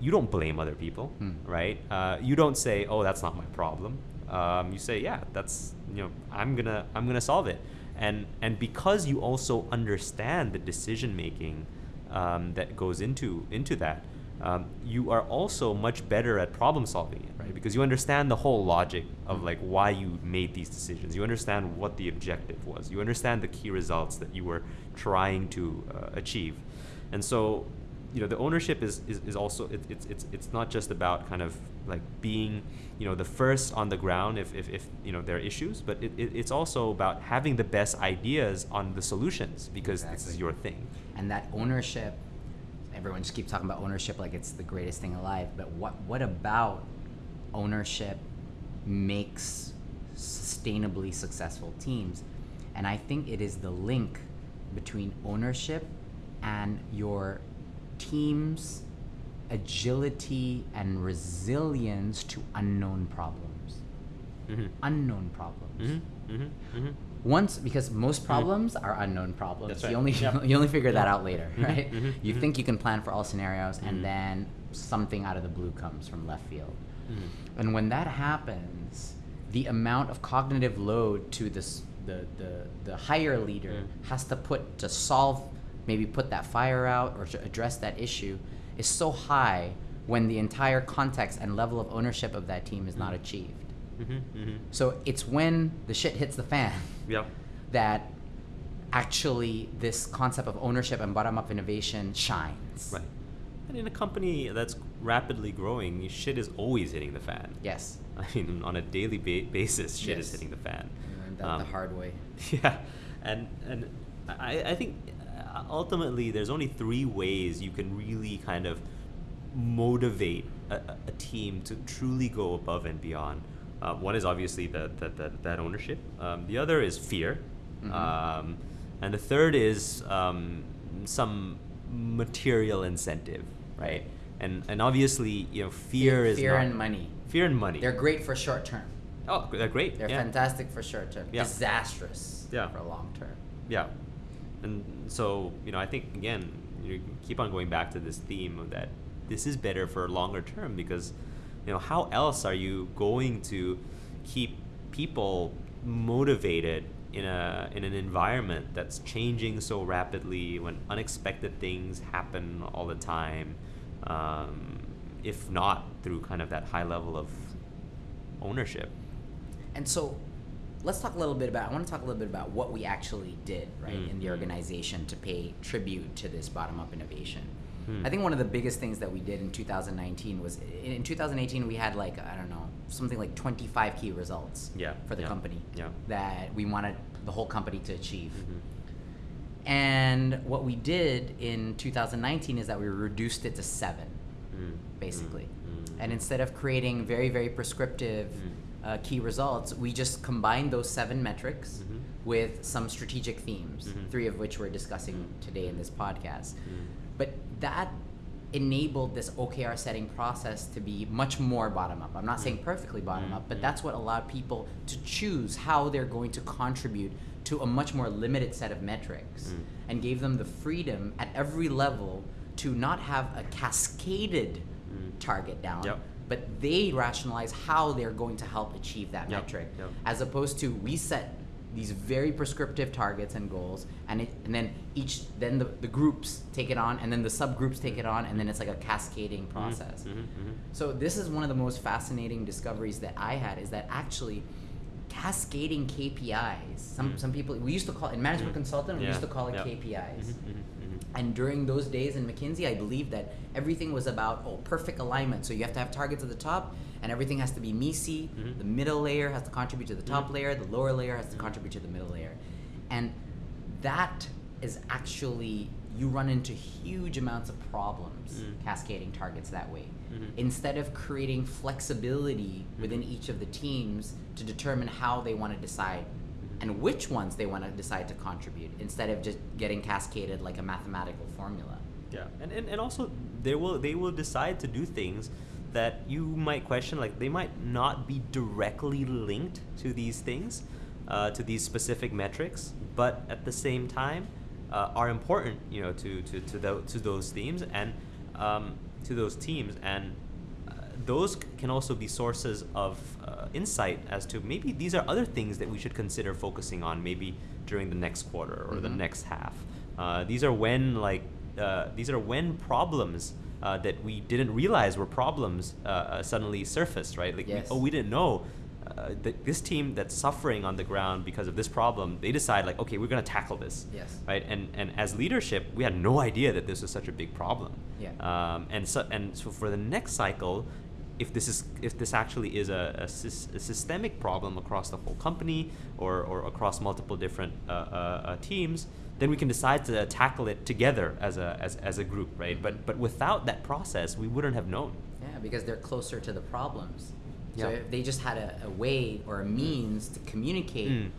S2: you don't blame other people,
S1: Hmm.
S2: right? Uh, you don't say, "Oh, that's not my problem." Um, you say, "Yeah, that's you know, I'm gonna I'm gonna solve it," and and because you also understand the decision making um, that goes into into that, um, you are also much better at problem solving it, right? Because you understand the whole logic of like why you made these decisions. You understand what the objective was. You understand the key results that you were trying to uh, achieve, and so you know the ownership is is, is also it, it's it's it's not just about kind of like being you know the first on the ground if if, if you know there are issues but it, it, it's also about having the best ideas on the solutions because this is your thing
S1: and that ownership everyone just keeps talking about ownership like it's the greatest thing alive but what what about ownership makes sustainably successful teams and i think it is the link between ownership and your team's agility and resilience to unknown problems
S2: mm-hmm.
S1: unknown problems
S2: Mm-hmm. Mm-hmm. Mm-hmm.
S1: once because most problems are unknown problems.
S2: That's
S1: you only
S2: Yep.
S1: you only figure that out later
S2: Mhm,
S1: right?
S2: Mhm,
S1: you
S2: mhm.
S1: think you can plan for all scenarios and then something out of the blue comes from left field.
S2: Mm-hmm.
S1: and when that happens the amount of cognitive load to this the the, the higher leader has to put to solve maybe put that fire out or to address that issue is so high when the entire context and level of ownership of that team is not achieved
S2: Mm-hmm, mm-hmm.
S1: So it's when the shit hits the fan
S2: Yep.
S1: that actually this concept of ownership and bottom up innovation shines.
S2: Right. And in a company that's rapidly growing, shit is always hitting the fan.
S1: Yes.
S2: I mean, on a daily ba- basis, shit is hitting the fan.
S1: Learned that
S2: Um,
S1: the hard way.
S2: Yeah, and and I, I think uh, ultimately there's only three ways you can really kind of motivate a- a team to truly go above and beyond. Uh, one is obviously that that, that, that ownership. Um, the other is fear,
S1: Mhm.
S2: um, and the third is um, some material incentive, right? And and obviously you know fear is
S1: fear and money.
S2: Fear and money.
S1: They're great for short term.
S2: oh, they're great.
S1: They're
S2: yeah.
S1: fantastic for short term.
S2: Yeah.
S1: Disastrous
S2: Yeah.
S1: for long term.
S2: Yeah, and so you know, I think again, you keep on going back to this theme of that this is better for longer term because you know how else are you going to keep people motivated in a in an environment that's changing so rapidly when unexpected things happen all the time um, if not through kind of that high level of ownership
S1: And so let's talk a little bit about I want to talk a little bit about what we actually did, right, in the
S2: Mhm.
S1: organization to pay tribute to this bottom up innovation.
S2: Hmm.
S1: I think one of the biggest things that we did in 2019 was in in 2018 we had like I don't know, something like 25 key results
S2: Yeah,
S1: for the
S2: yeah,
S1: company
S2: yeah.
S1: that we wanted the whole company to achieve.
S2: Mhm.
S1: And what we did in 2019 is that we reduced it to 7
S2: Mm,
S1: basically.
S2: mm, mm,
S1: And instead of creating very, very prescriptive
S2: Mm.
S1: uh, key results, we just combined those seven metrics
S2: Mhm.
S1: with some strategic themes,
S2: Mhm.
S1: three of which we're discussing today in this podcast.
S2: Mm.
S1: But that enabled this OKR setting process to be much more bottom up. I'm not saying perfectly bottom
S2: Mm,
S1: up, but
S2: mm.
S1: that's what allowed people to choose how they're going to contribute to a much more limited set of metrics
S2: Mm.
S1: and gave them the freedom at every level to not have a cascaded
S2: Mm.
S1: target down,
S2: Yep.
S1: but they rationalize how they're going to help achieve that
S2: Yep,
S1: metric,
S2: yep.
S1: as opposed to we set these very prescriptive targets and goals, and it, and then each then the, the groups take it on, and then the subgroups take it on, and then it's like a cascading process.
S2: Mhm, mhm.
S1: So this is one of the most fascinating discoveries that I had is that actually cascading KPIs. Some
S2: Mm.
S1: some people we used to call in management
S2: Mm.
S1: consultant we
S2: Yeah,
S1: used to call it
S2: yep.
S1: KPIs. And during those days in McKinsey, I believe that everything was about oh perfect alignment. So you have to have targets at the top, and everything has to be MECE.
S2: Mhm.
S1: The middle layer has to contribute to the top
S2: Mhm.
S1: layer. The lower layer has to
S2: Mhm.
S1: contribute to the middle layer, and that is actually you run into huge amounts of problems
S2: Mm.
S1: cascading targets that way.
S2: Mhm.
S1: Instead of creating flexibility within
S2: Mhm.
S1: each of the teams to determine how they want to decide. And which ones they want to decide to contribute instead of just getting cascaded like a mathematical formula.
S2: Yeah, and, and, and also they will they will decide to do things that you might question like they might not be directly linked to these things, uh, to these specific metrics, but at the same time uh, are important you know to to to, tho- to those themes and um, to those teams and those can also be sources of uh, insight as to maybe these are other things that we should consider focusing on maybe during the next quarter or the
S1: Mhm.
S2: next half. Uh, these are when like uh, these are when problems uh, that we didn't realize were problems uh, uh, suddenly surfaced, right? Like, we- oh, we didn't know uh, that this team that's suffering on the ground because of this problem. They decide like, okay, we're gonna tackle this,
S1: Yes.
S2: right? And and as leadership, we had no idea that this was such a big problem.
S1: Yeah.
S2: Um, and so and so for the next cycle, if this is if this actually is a, a, a systemic problem across the whole company or, or across multiple different uh, uh, uh, teams, then we can decide to tackle it together as a as, as a group, right? But but without that process, we wouldn't have known.
S1: Yeah, because they're closer to the problems. So
S2: Yeah.
S1: if they just had a, a way or a means to communicate
S2: Mm.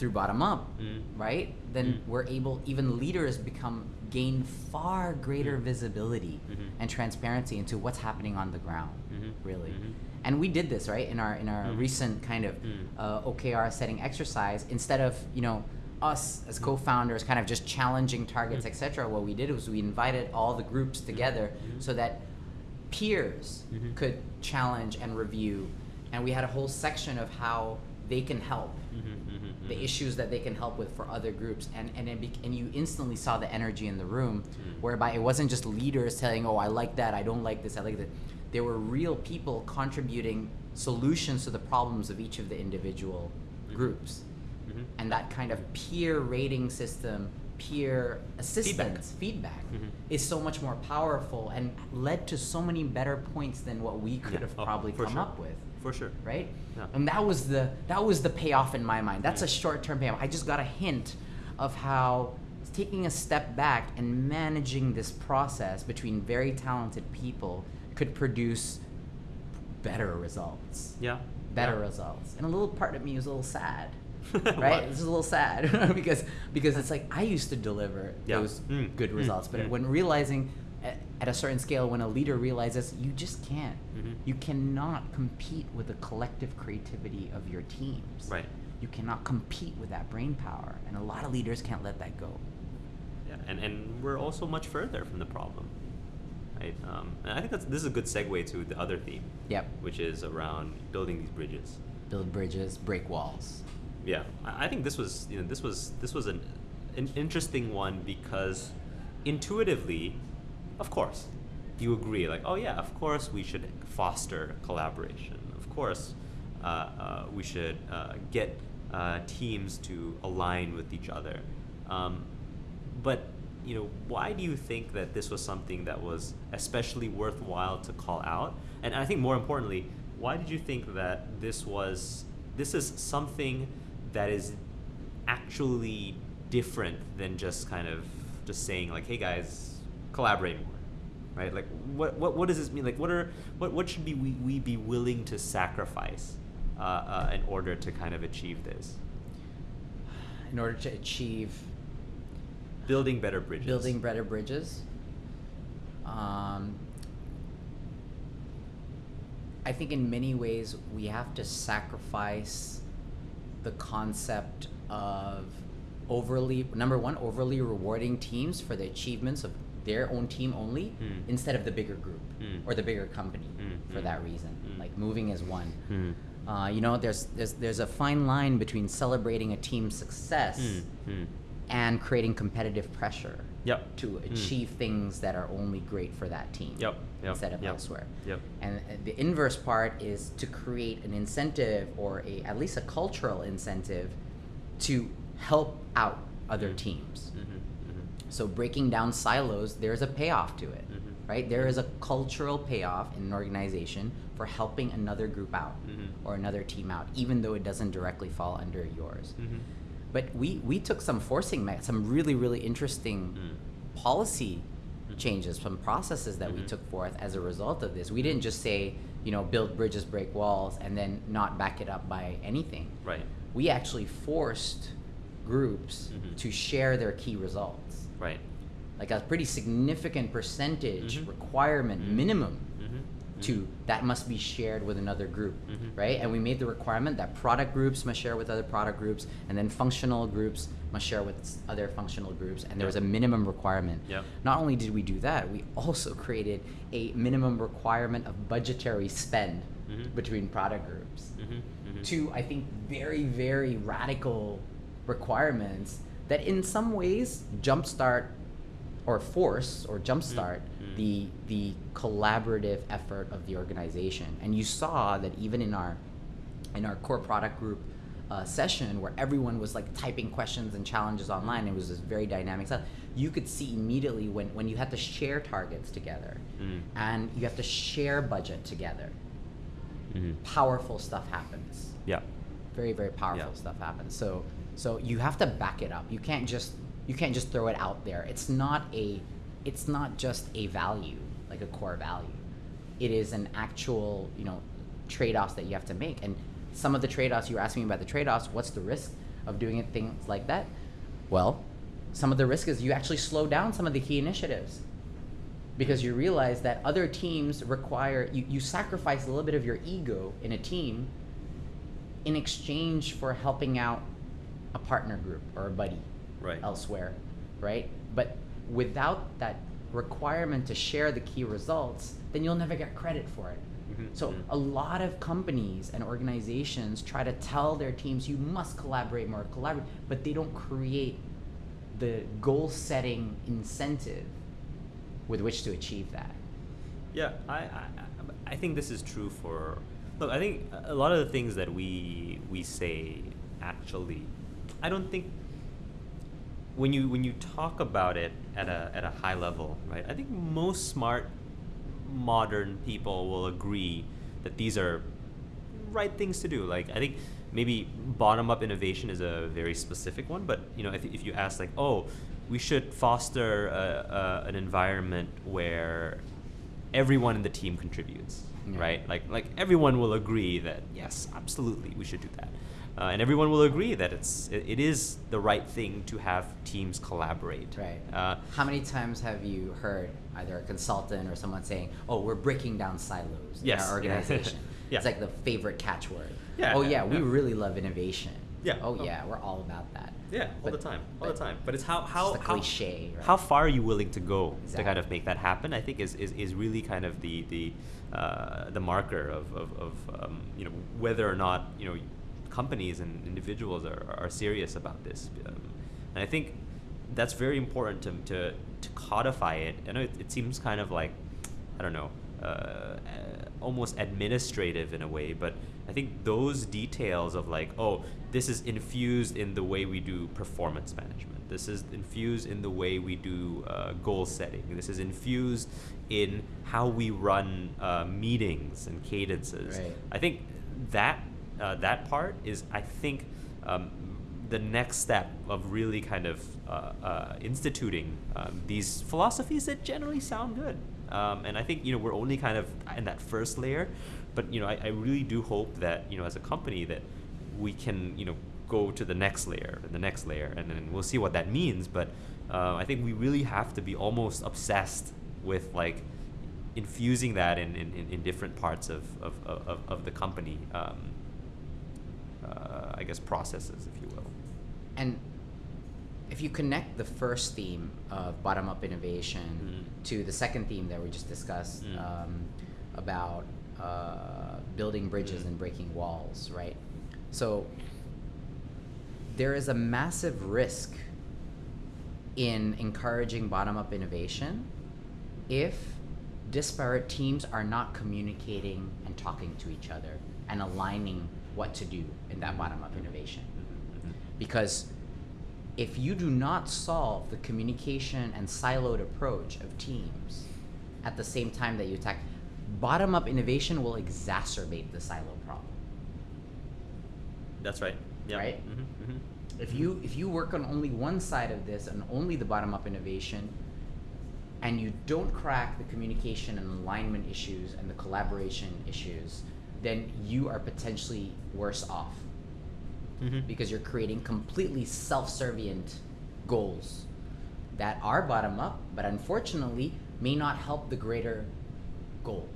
S1: Through bottom up,
S2: Mm.
S1: right? Then
S2: Mm.
S1: we're able, even leaders become gain far greater
S2: Mm.
S1: visibility
S2: Mhm.
S1: and transparency into what's happening on the ground,
S2: Mhm.
S1: really.
S2: Mhm.
S1: And we did this right in our in our
S2: Mm.
S1: recent kind of
S2: Mm.
S1: uh, OKR setting exercise. Instead of you know us as co-founders kind of just challenging targets,
S2: Mm.
S1: etc. What we did was we invited all the groups together
S2: Mhm.
S1: so that peers
S2: Mhm.
S1: could challenge and review, and we had a whole section of how they can help
S2: Mhm, mhm,
S1: the issues that they can help with for other groups and and it and you instantly saw the energy in the room
S2: Mm.
S1: whereby it wasn't just leaders telling oh i like that i don't like this i like that there were real people contributing solutions to the problems of each of the individual groups.
S2: Mhm.
S1: And that kind of peer rating system, peer assistance, feedback,
S2: Mhm.
S1: is so much more powerful and led to so many better points than what we could
S2: Yeah.
S1: have probably come
S2: sure.
S1: up with
S2: For sure.
S1: right?
S2: Yeah.
S1: And that was the that was the payoff in my mind. That's a short-term payoff. I just got a hint of how taking a step back and managing this process between very talented people could produce better results.
S2: Yeah.
S1: Better
S2: yeah.
S1: results. And a little part of me was a little sad. Right? This is a little sad because because it's like I used to deliver those
S2: Mm,
S1: good
S2: mm,
S1: results, but
S2: mm.
S1: when realizing at, at a certain scale, when a leader realizes you just can't,
S2: Mhm.
S1: you cannot compete with the collective creativity of your teams.
S2: Right.
S1: You cannot compete with that brain power, and a lot of leaders can't let that go.
S2: Yeah, and, and we're also much further from the problem, right? Um, and I think that's this is a good segue to the other theme,
S1: Yep.
S2: which is around building these bridges.
S1: Build bridges, break walls.
S2: Yeah, I I think this was you know this was this was an an interesting one because intuitively, of course, you agree like oh yeah, of course we should foster collaboration. Of course, uh, uh, we should uh, get uh, teams to align with each other. Um, but you know, why do you think that this was something that was especially worthwhile to call out? And I think more importantly, why did you think that this was this is something that is actually different than just kind of just saying like, hey guys, collaborate more, right? Like, what what, what does this mean? Like, what are what what should be we, we be willing to sacrifice uh, uh, in order to kind of achieve this?
S1: In order to achieve
S2: Building better bridges.
S1: building better bridges. Um, I think in many ways we have to sacrifice the concept of overly number one overly rewarding teams for the achievements of their own team only
S2: Mm.
S1: instead of the bigger group
S2: Mm.
S1: or the bigger company
S2: Mm,
S1: for
S2: mm,
S1: that reason
S2: mm.
S1: like moving as one
S2: Mm.
S1: uh, you know there's, there's there's a fine line between celebrating a team's success and creating competitive pressure
S2: Yep.
S1: to achieve things that are only great for that team
S2: Yep, yep,
S1: instead of elsewhere.
S2: yep.
S1: And uh, the inverse part is to create an incentive or a at least a cultural incentive to help out other teams.
S2: Mhm, mhm.
S1: So breaking down silos, there's a payoff to it,
S2: Mhm.
S1: right? There is a cultural payoff in an organization for helping another group out
S2: Mhm.
S1: or another team out, even though it doesn't directly fall under yours.
S2: Mhm.
S1: But we, we took some forcing, me- some really, really interesting
S2: Mm.
S1: policy
S2: Mhm.
S1: changes, some processes that we
S2: Mhm.
S1: took forth as a result of this. We didn't just say, you know, build bridges, break walls, and then not back it up by anything.
S2: Right.
S1: We actually forced groups
S2: Mhm.
S1: to share their key results.
S2: Right.
S1: Like a pretty significant percentage
S2: Mhm.
S1: requirement,
S2: Mhm.
S1: minimum,
S2: Mhm.
S1: to that must be shared with another group,
S2: Mhm.
S1: right? And we made the requirement that product groups must share with other product groups, and then functional groups must share with other functional groups, and there was a minimum requirement.
S2: Yep.
S1: Not only did we do that, we also created a minimum requirement of budgetary spend
S2: Mhm.
S1: between product groups.
S2: Mhm. Mhm.
S1: Two, I think, very, very radical requirements that in some ways jumpstart or force or jumpstart
S2: Mm.
S1: the the collaborative effort of the organization. And you saw that even in our in our core product group uh, session where everyone was like typing questions and challenges online, it was this very dynamic stuff. You could see immediately when, when you had to share targets together
S2: Mm.
S1: and you have to share budget together,
S2: Mhm.
S1: powerful stuff happens
S2: Yeah.
S1: very very powerful
S2: Yeah.
S1: stuff happens so so you have to back it up. You can't just you can't just throw it out there. It's not a it's not just a value like a core value. It is an actual you know trade-offs that you have to make. And some of the trade-offs you were asking me about the trade-offs what's the risk of doing it things like that? Well some of the risk is you actually slow down some of the key initiatives. Because you realize that other teams require you, you sacrifice a little bit of your ego in a team in exchange for helping out a partner group or a buddy
S2: Right.
S1: elsewhere right but without that requirement to share the key results then you'll never get credit for it
S2: Mhm,
S1: so
S2: mhm.
S1: a lot of companies and organizations try to tell their teams you must collaborate more collaborate but they don't create the goal setting incentive with which to achieve that
S2: Yeah, I, I, I- I think this is true for Look, I think a lot of the things that we we say actually, I don't think when you when you talk about it at a at a high level, right? I think most smart modern people will agree that these are right things to do. Like I think maybe bottom up innovation is a very specific one, but you know if, if you ask like, oh, we should foster a, a, an environment where everyone in the team contributes,
S1: Yeah.
S2: right? Like like everyone will agree that yes, absolutely, we should do that. Uh, and everyone will agree that it's it, it is the right thing to have teams collaborate.
S1: Right.
S2: Uh,
S1: How many times have you heard either a consultant or someone saying, "Oh, we're breaking down silos
S2: Yes,
S1: in our organization"?
S2: Yeah.
S1: It's like the favorite catchword.
S2: Yeah,
S1: Oh
S2: yeah,
S1: yeah, we
S2: yeah.
S1: really love innovation.
S2: Yeah.
S1: Oh
S2: Oh.
S1: yeah, we're all about that.
S2: Yeah, all
S1: But-
S2: the time, all the time. But it's how how how
S1: cliche, right?
S2: how far are you willing to go to kind of make that happen? I think is, is, is really kind of the the uh, the marker of of, of um, you know whether or not you know companies and individuals are, are serious about this. Um, and I think that's very important to, to, to codify it. I know it, it seems kind of like I don't know, uh, uh, almost administrative in a way, but I think those details of like, oh, this is infused in the way we do performance management. This is infused in the way we do uh, goal setting. This is infused in how we run uh, meetings and cadences.
S1: Right.
S2: I think that uh, that part is, I think, um, the next step of really kind of uh, uh, instituting um, these philosophies that generally sound good. Um, and I think you know we're only kind of in that first layer, but you know I, I really do hope that you know as a company that we can you know go to the next layer and the next layer, and then we'll see what that means. But uh, I think we really have to be almost obsessed with like infusing that in, in, in, different parts of, of, of, of the company. Um, uh, I guess processes, if you will.
S1: And if you connect the first theme of bottom up innovation
S2: Mm.
S1: to the second theme that we just discussed
S2: Mm.
S1: um, about uh, building bridges
S2: Mm.
S1: and breaking walls, right? So there is a massive risk in encouraging bottom up innovation if disparate teams are not communicating and talking to each other and aligning what to do in that bottom up innovation because if you do not solve the communication and siloed approach of teams at the same time that you attack bottom up innovation will exacerbate the silo problem
S2: That's right. Yeah.
S1: Right?
S2: Mm-hmm, mm-hmm.
S1: if you if you work on only one side of this and only the bottom up innovation and you don't crack the communication and alignment issues and the collaboration issues then you are potentially worse off
S2: Mm-hmm.
S1: because you're creating completely self-servient goals that are bottom up but unfortunately may not help the greater goal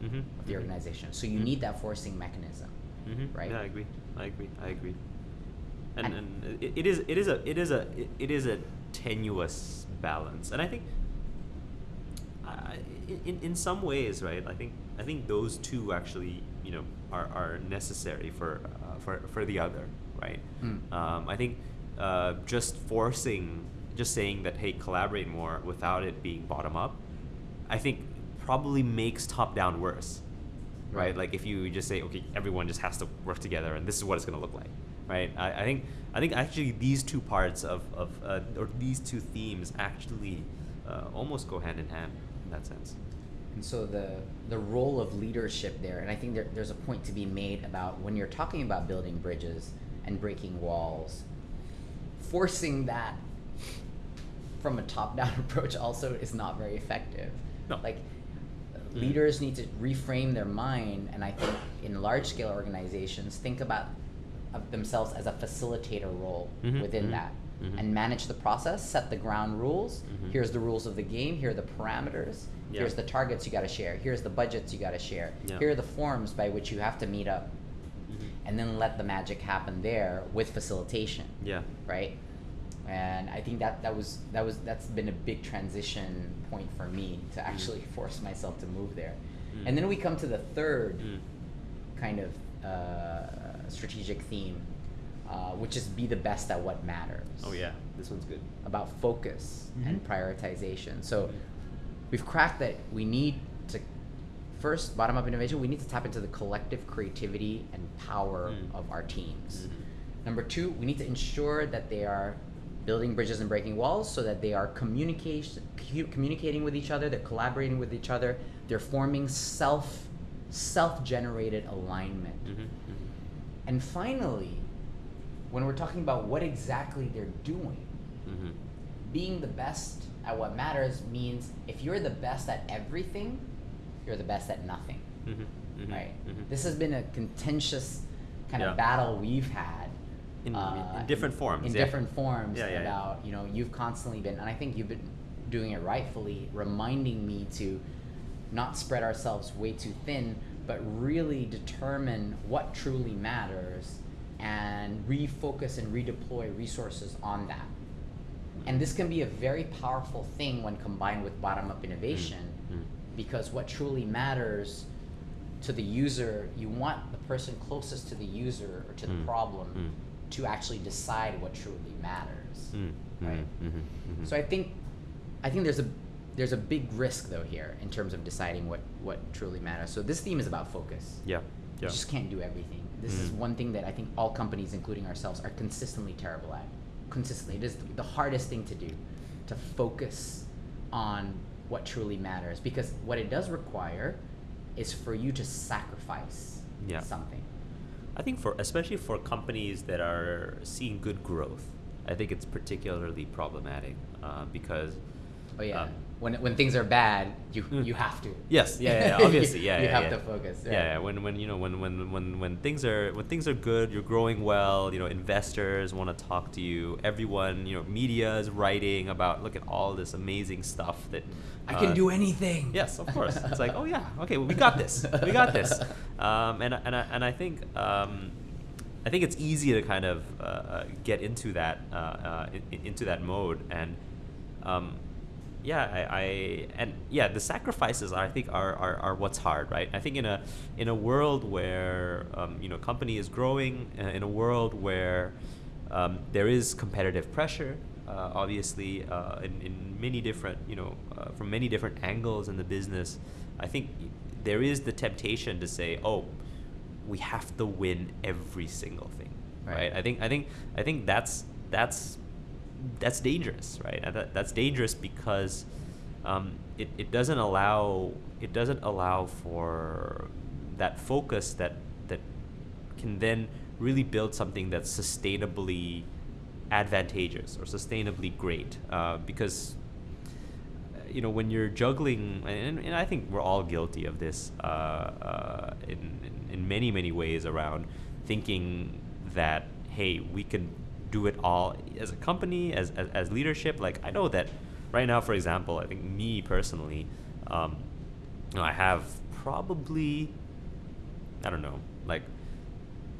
S2: Mm-hmm.
S1: of the organization so you
S2: Mhm.
S1: need that forcing mechanism
S2: Mm-hmm.
S1: right?
S2: Yeah, I agree. I agree. I agree. And,
S1: And-
S2: and it, it is it is a it is a it, is a tenuous balance, and I think I, in in some ways, right? I think I think those two actually you know are, are necessary for uh, for for the other, right?
S1: Mm.
S2: Um, I think uh, just forcing, just saying that hey, collaborate more without it being bottom up, I think probably makes top down worse, right?
S1: Right.
S2: Like if you just say okay, everyone just has to work together, and this is what it's gonna look like, right? I, I think I think actually these two parts of of uh, or these two themes actually uh, almost go hand in hand in that sense.
S1: And so the the role of leadership there, and I think there, there's a point to be made about when you're talking about building bridges and breaking walls, forcing that from a top-down approach also is not very effective.
S2: No.
S1: Like
S2: Mm.
S1: leaders need to reframe their mind, and I think in large-scale organizations think about of themselves as a facilitator role
S2: Mhm,
S1: within
S2: mhm,
S1: that,
S2: mhm.
S1: and manage the process, set the ground rules.
S2: Mhm.
S1: Here's the rules of the game. Here are the parameters.
S2: Yeah.
S1: Here's the targets you got to share. Here's the budgets you got to share.
S2: Yeah.
S1: Here are the forms by which you have to meet up,
S2: Mhm.
S1: and then let the magic happen there with facilitation,
S2: Yeah.
S1: right? And I think that that was that was that's been a big transition point for me to actually force myself to move there.
S2: Mm.
S1: And then we come to the third
S2: Mm.
S1: kind of uh, strategic theme, uh, which is be the best at what matters
S2: Oh yeah, this one's good.
S1: about focus and
S2: Mhm.
S1: prioritization. So we've cracked that we need to first, bottom up innovation, we need to tap into the collective creativity and power
S2: Mm.
S1: of our teams.
S2: Mhm.
S1: Number two, we need to ensure that they are building bridges and breaking walls so that they are communication, cu- communicating with each other, they're collaborating with each other, they're forming self self-generated alignment.
S2: Mhm, mhm.
S1: And finally, when we're talking about what exactly they're doing,
S2: Mhm.
S1: being the best at what matters means if you're the best at everything, you're the best at nothing,
S2: Mhm, mhm,
S1: right?
S2: mhm.
S1: This has been a contentious kind
S2: Yeah.
S1: of battle we've had.
S2: In-
S1: uh,
S2: in different forms,
S1: In
S2: yeah.
S1: different forms
S2: yeah.
S1: about, you know, you've constantly been, and I think you've been doing it rightfully, reminding me to not spread ourselves way too thin, but really determine what truly matters and refocus and redeploy resources on that. And this can be a very powerful thing when combined with bottom up innovation
S2: Mm.
S1: because what truly matters to the user, you want the person closest to the user or to the
S2: Mm.
S1: problem
S2: Mm.
S1: to actually decide what truly matters.
S2: Mm,
S1: Right.
S2: mhm, mhm, mhm.
S1: So I think I think there's a there's a big risk though here in terms of deciding what what truly matters. So this theme is about focus.
S2: yeah,
S1: You just can't do everything. This is
S2: Mhm.
S1: one thing that I think all companies, including ourselves, are consistently terrible at. Consistently, it is the hardest thing to do, to focus on what truly matters. Because what it does require is for you to sacrifice
S2: Yeah.
S1: something.
S2: I think for especially for companies that are seeing good growth, I think it's particularly problematic uh, because
S1: Oh yeah.
S2: Um,
S1: when when things are bad, you
S2: Mm.
S1: you have to.
S2: yes, yeah, yeah, obviously, yeah,
S1: you
S2: yeah,
S1: have
S2: yeah.
S1: to focus.
S2: Yeah, yeah, when when you know when, when when when things are when things are good, you're growing well. You know, investors want to talk to you. Everyone, you know, media is writing about look at all this amazing stuff that
S1: I can
S2: uh,
S1: do anything.
S2: Yes, of course. It's like, oh yeah, okay, well, we got this. We got this. Um, and and I, and I think um, I think it's easy to kind of uh, uh, get into that uh, uh, into that mode and. Um, yeah, I, I and yeah, the sacrifices I think are, are, are what's hard, right? I think in a in a world where um, you know company is growing, uh, in a world where um, there is competitive pressure, uh, obviously uh, in, in many different you know uh, from many different angles in the business, I think there is the temptation to say, oh, we have to win every single thing,
S1: Right.
S2: right? I think I think I think that's that's that's dangerous, right? And that, that's dangerous because um, it, it doesn't allow it doesn't allow for that focus that that can then really build something that's sustainably advantageous or sustainably great. Uh, because uh, you know when you're juggling, and, and I think we're all guilty of this uh, uh, in, in in many many ways around thinking that hey we can do it all as a company as, as, as leadership. Like i know that right now for example i think me personally um, you know, i have probably i don't know like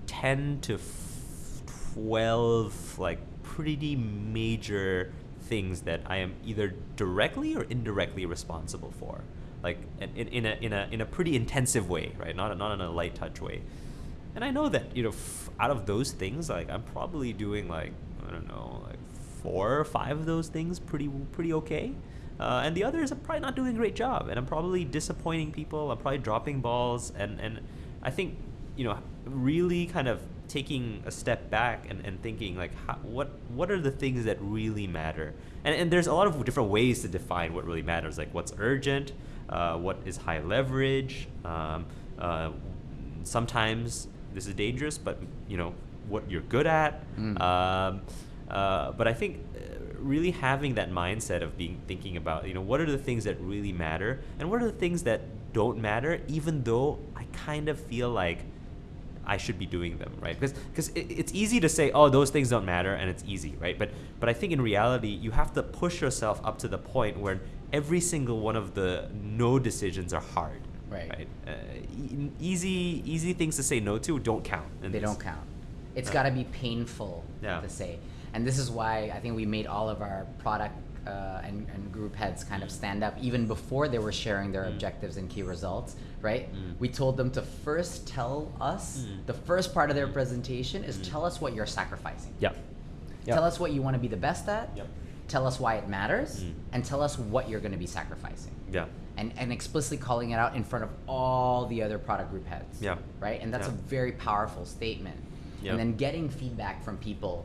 S2: 10 to f- 12 like pretty major things that i am either directly or indirectly responsible for. Like in, in, in, a, in, a, in a pretty intensive way right? Not, not in a light touch way and I know that you know out of those things, like I'm probably doing like I don't know, like four or five of those things pretty pretty okay, uh, and the others I'm probably not doing a great job, and I'm probably disappointing people. I'm probably dropping balls, and and I think you know really kind of taking a step back and, and thinking like how, what what are the things that really matter and, and there's a lot of different ways to define what really matters like what's urgent uh, what is high leverage um, uh, sometimes this is dangerous, but you know what you're good at.
S1: Mm.
S2: Um, uh, but I think uh, really having that mindset of being thinking about you know what are the things that really matter and what are the things that don't matter, even though I kind of feel like I should be doing them, right? Because because it, it's easy to say, oh, those things don't matter, and it's easy, right? But but I think in reality, you have to push yourself up to the point where every single one of the no decisions are hard,
S1: Right.
S2: Right. Uh, e- easy easy things to say no to don't count.
S1: they
S2: this.
S1: don't count. It's
S2: Yeah.
S1: got to be painful
S2: Yeah.
S1: to say, and this is why I think we made all of our product uh, and, and group heads kind of stand up even before they were sharing their
S2: Mm.
S1: objectives and key results. Right?
S2: Mm.
S1: We told them to first tell us
S2: Mm.
S1: the first part of their
S2: Mm.
S1: presentation is
S2: Mm.
S1: tell us what you're sacrificing.
S2: Yep. Yep.
S1: Tell us what you want to be the best at.
S2: Yep.
S1: Tell us why it matters,
S2: Mm.
S1: and tell us what you're going to be sacrificing.
S2: Yeah.
S1: And, and explicitly calling it out in front of all the other product group heads.
S2: Yeah.
S1: Right? And that's
S2: Yeah.
S1: a very powerful statement.
S2: Yeah.
S1: And then getting feedback from people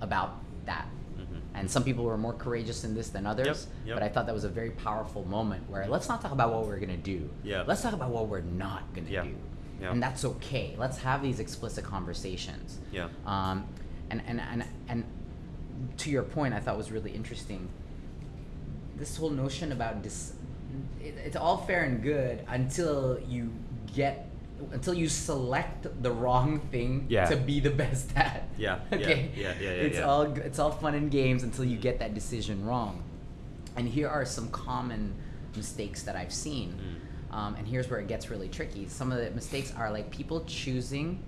S1: about that.
S2: Mhm.
S1: And some people were more courageous in this than others,
S2: yep.
S1: but I thought that was a very powerful moment where let's not talk about what we're gonna do.
S2: Yeah.
S1: Let's talk about what we're not gonna
S2: Yeah.
S1: do.
S2: Yeah.
S1: And that's okay. Let's have these explicit conversations.
S2: Yeah.
S1: Um, and, and, and, and to your point, I thought was really interesting. This whole notion about dis, it's all fair and good until you get, until you select the wrong thing
S2: Yeah.
S1: to be the best at.
S2: Yeah, yeah,
S1: Okay.
S2: yeah, yeah, yeah,
S1: It's
S2: yeah.
S1: all it's all fun and games until you get that decision wrong. And here are some common mistakes that I've seen.
S2: Mm.
S1: Um, and here's where it gets really tricky. Some of the mistakes are like people choosing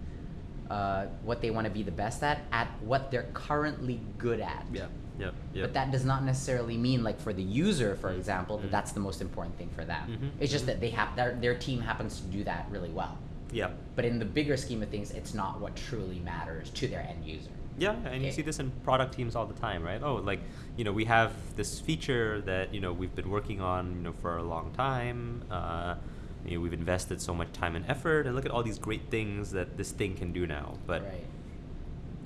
S1: uh, what they want to be the best at at what they're currently good at.
S2: Yeah. Yeah. Yeah.
S1: But that does not necessarily mean, like for the user, for example, that
S2: Mm.
S1: that's the most important thing for them.
S2: Mhm.
S1: It's just that they have their, their team happens to do that really well.
S2: yeah.
S1: But in the bigger scheme of things, it's not what truly matters to their end user.
S2: Yeah, and you see this in product teams all the time, right? Oh, like, you know, we have this feature that, you know, we've been working on, you know, for a long time. Uh, you know, we've invested so much time and effort, and look at all these great things that this thing can do now. But
S1: right.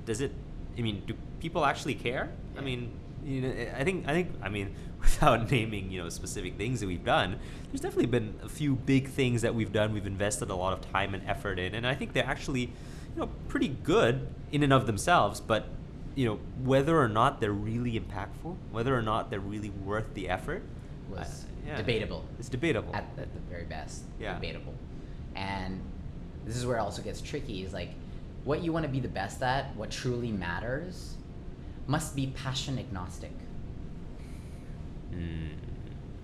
S2: does it? I mean, do people actually care? I mean, you know, I think I think I mean, without naming you know specific things that we've done, there's definitely been a few big things that we've done. We've invested a lot of time and effort in, and I think they're actually, you know, pretty good in and of themselves. But you know, whether or not they're really impactful, whether or not they're really worth the effort,
S1: Was
S2: uh, yeah,
S1: debatable.
S2: It's debatable.
S1: at the, the very best
S2: Yeah.
S1: debatable and this is where it also gets tricky is like what you want to be the best at what truly matters must be passion agnostic
S2: Mm,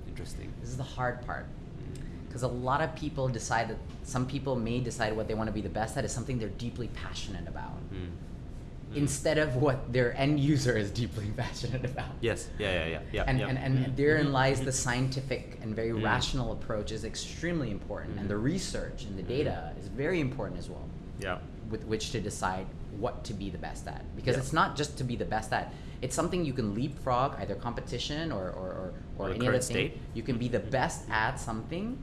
S2: interesting.
S1: this is the hard part
S2: Mm,
S1: because a lot of people decide that some people may decide what they want to be the best at is something they're deeply passionate about
S2: mm, mm.
S1: instead of what their end user is deeply passionate about
S2: Yes. Yeah. Yeah. Yeah. Yeah.
S1: and,
S2: yeah.
S1: and, and
S2: Mhm,
S1: therein
S2: mhm,
S1: lies the scientific and very
S2: Mm.
S1: rational approach is extremely important and the research and the data is very important as well
S2: Yeah.
S1: With which to decide what to be the best at because
S2: Yeah.
S1: it's not just to be the best at it's something you can leapfrog either competition or or, or,
S2: Or
S1: or any other
S2: current
S1: thing you can be the best at something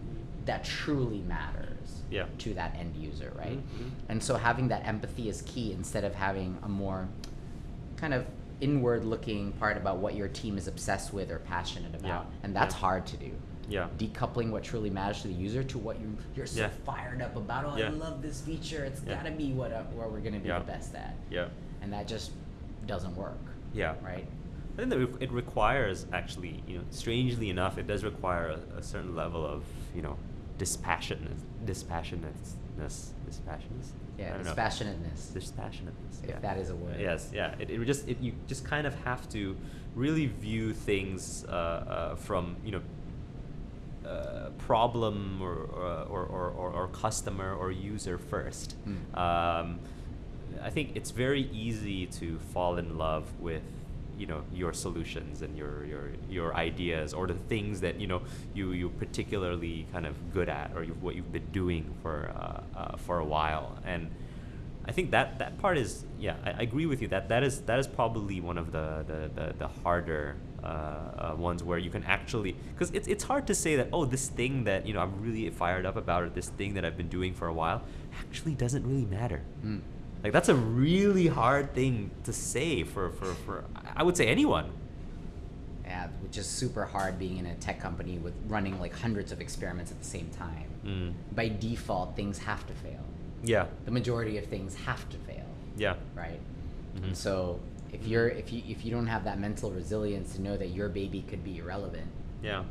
S1: that truly matters
S2: Yeah.
S1: to that end user right
S2: Mhm, mhm.
S1: and so having that empathy is key instead of having a more kind of inward looking part about what your team is obsessed with or passionate about
S2: Yeah,
S1: and that's
S2: yeah.
S1: hard to do
S2: Yeah.
S1: decoupling what truly matters to the user to what you you're so
S2: Yeah.
S1: fired up about. Oh,
S2: Yeah.
S1: I love this feature. It's
S2: Yeah.
S1: gotta be what uh, where we're gonna be the best at,
S2: Yeah.
S1: and that just doesn't work,
S2: Yeah.
S1: right?
S2: I think that it- requires actually, you know, strangely enough, it does require a, a certain level of, you know, dispassionate, dispassionateness, dispassionateness. I
S1: Yeah,
S2: don't know.
S1: dispassionateness.
S2: Dispassionateness.
S1: If
S2: yeah.
S1: that is a word.
S2: Yes. Yeah. It, it just it, you just kind of have to really view things uh, uh, from you know. Uh, problem or or, or, or or customer or user first.
S1: Mm.
S2: Um, I think it's very easy to fall in love with you know your solutions and your your your ideas or the things that you know you you particularly kind of good at or you, what you've been doing for uh, uh, for a while and I think that that part is yeah I, I agree with you that that is that is probably one of the the, the, the harder uh, uh, ones where you can actually because it's, it's hard to say that oh this thing that you know I'm really fired up about or this thing that I've been doing for a while actually doesn't really matter
S1: Mm.
S2: like that's a really hard thing to say for, for, for I would say anyone.
S1: Yeah, which is super hard being in a tech company with running like hundreds of experiments at the same time.
S2: Mm.
S1: By default, things have to fail.
S2: Yeah.
S1: The majority of things have to fail,
S2: Yeah.
S1: right?
S2: Mhm.
S1: And so if you're if you if you don't have that mental resilience to know that your baby could be irrelevant,
S2: Yeah.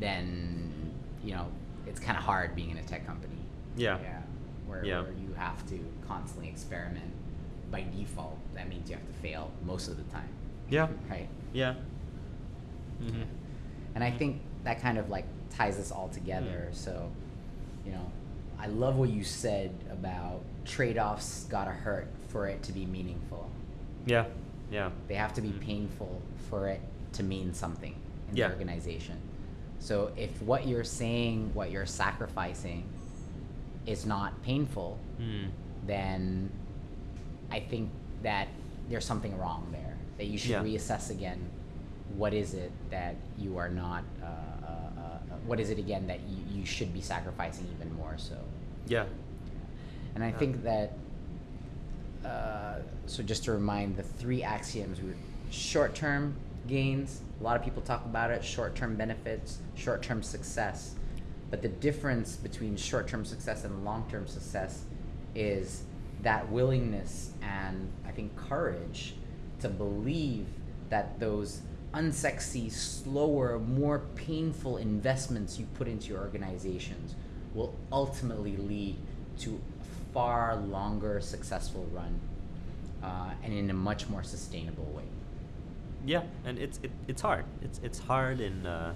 S1: then you know it's kind of hard being in a tech company.
S2: Yeah.
S1: Yeah. Where,
S2: Yeah.
S1: where you have to constantly experiment. By default, that means you have to fail most of the time.
S2: Yeah.
S1: Right.
S2: Yeah. hmm
S1: And I think that kind of like ties us all together.
S2: Mm.
S1: So, you know, I love what you said about trade offs gotta hurt for it to be meaningful.
S2: Yeah. Yeah.
S1: They have to be
S2: Mhm.
S1: painful for it to mean something in
S2: Yeah.
S1: the organization. So if what you're saying, what you're sacrificing is not painful,
S2: Mm.
S1: then I think that there's something wrong there. That you should
S2: Yeah.
S1: reassess again. What is it that you are not uh, uh, uh, what is it again that you, you should be sacrificing even more so?
S2: Yeah.
S1: And I think that, uh, so just to remind the three axioms we short term gains, a lot of people talk about it, short term benefits, short term success. But the difference between short term success and long term success is that willingness and I think courage to believe that those unsexy, slower, more painful investments you put into your organizations will ultimately lead to far longer successful run uh, and in a much more sustainable way.
S2: Yeah, and it's it, it's hard. It's it's hard in uh,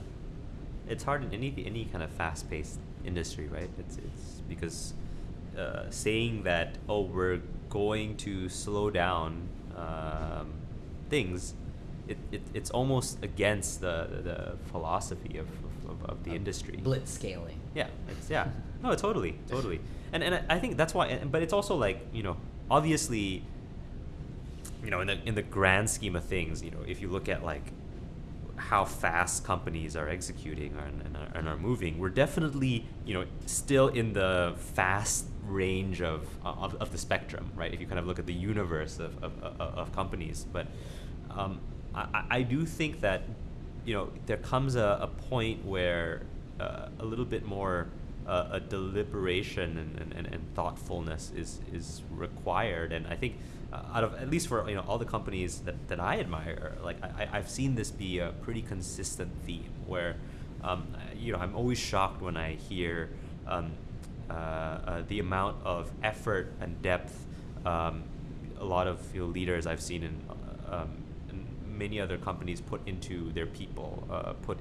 S2: it's hard in any any kind of fast paced industry, right? It's it's because uh, saying that oh we're going to slow down um, things, it, it it's almost against the the philosophy of, of, of the industry.
S1: Blitz scaling.
S2: Yeah, it's yeah. No, totally, totally. And and I- think that's why. But it's also like you know, obviously, you know, in the in the grand scheme of things, you know, if you look at like how fast companies are executing and, and, are, and are moving, we're definitely you know still in the fast range of, of, of the spectrum, right? If you kind of look at the universe of, of, of, companies, but um, I, I- I do think that you know there comes a, a point where uh, a little bit more uh, a deliberation and, and, and, thoughtfulness is is required, and I think uh, out of at least for you know all the companies that, that I admire, like I, I've seen this be a pretty consistent theme where um, you know I'm always shocked when I hear um, uh, uh, the amount of effort and depth um, a lot of you know, leaders I've seen in, uh, um, in many other companies put into their people, uh, put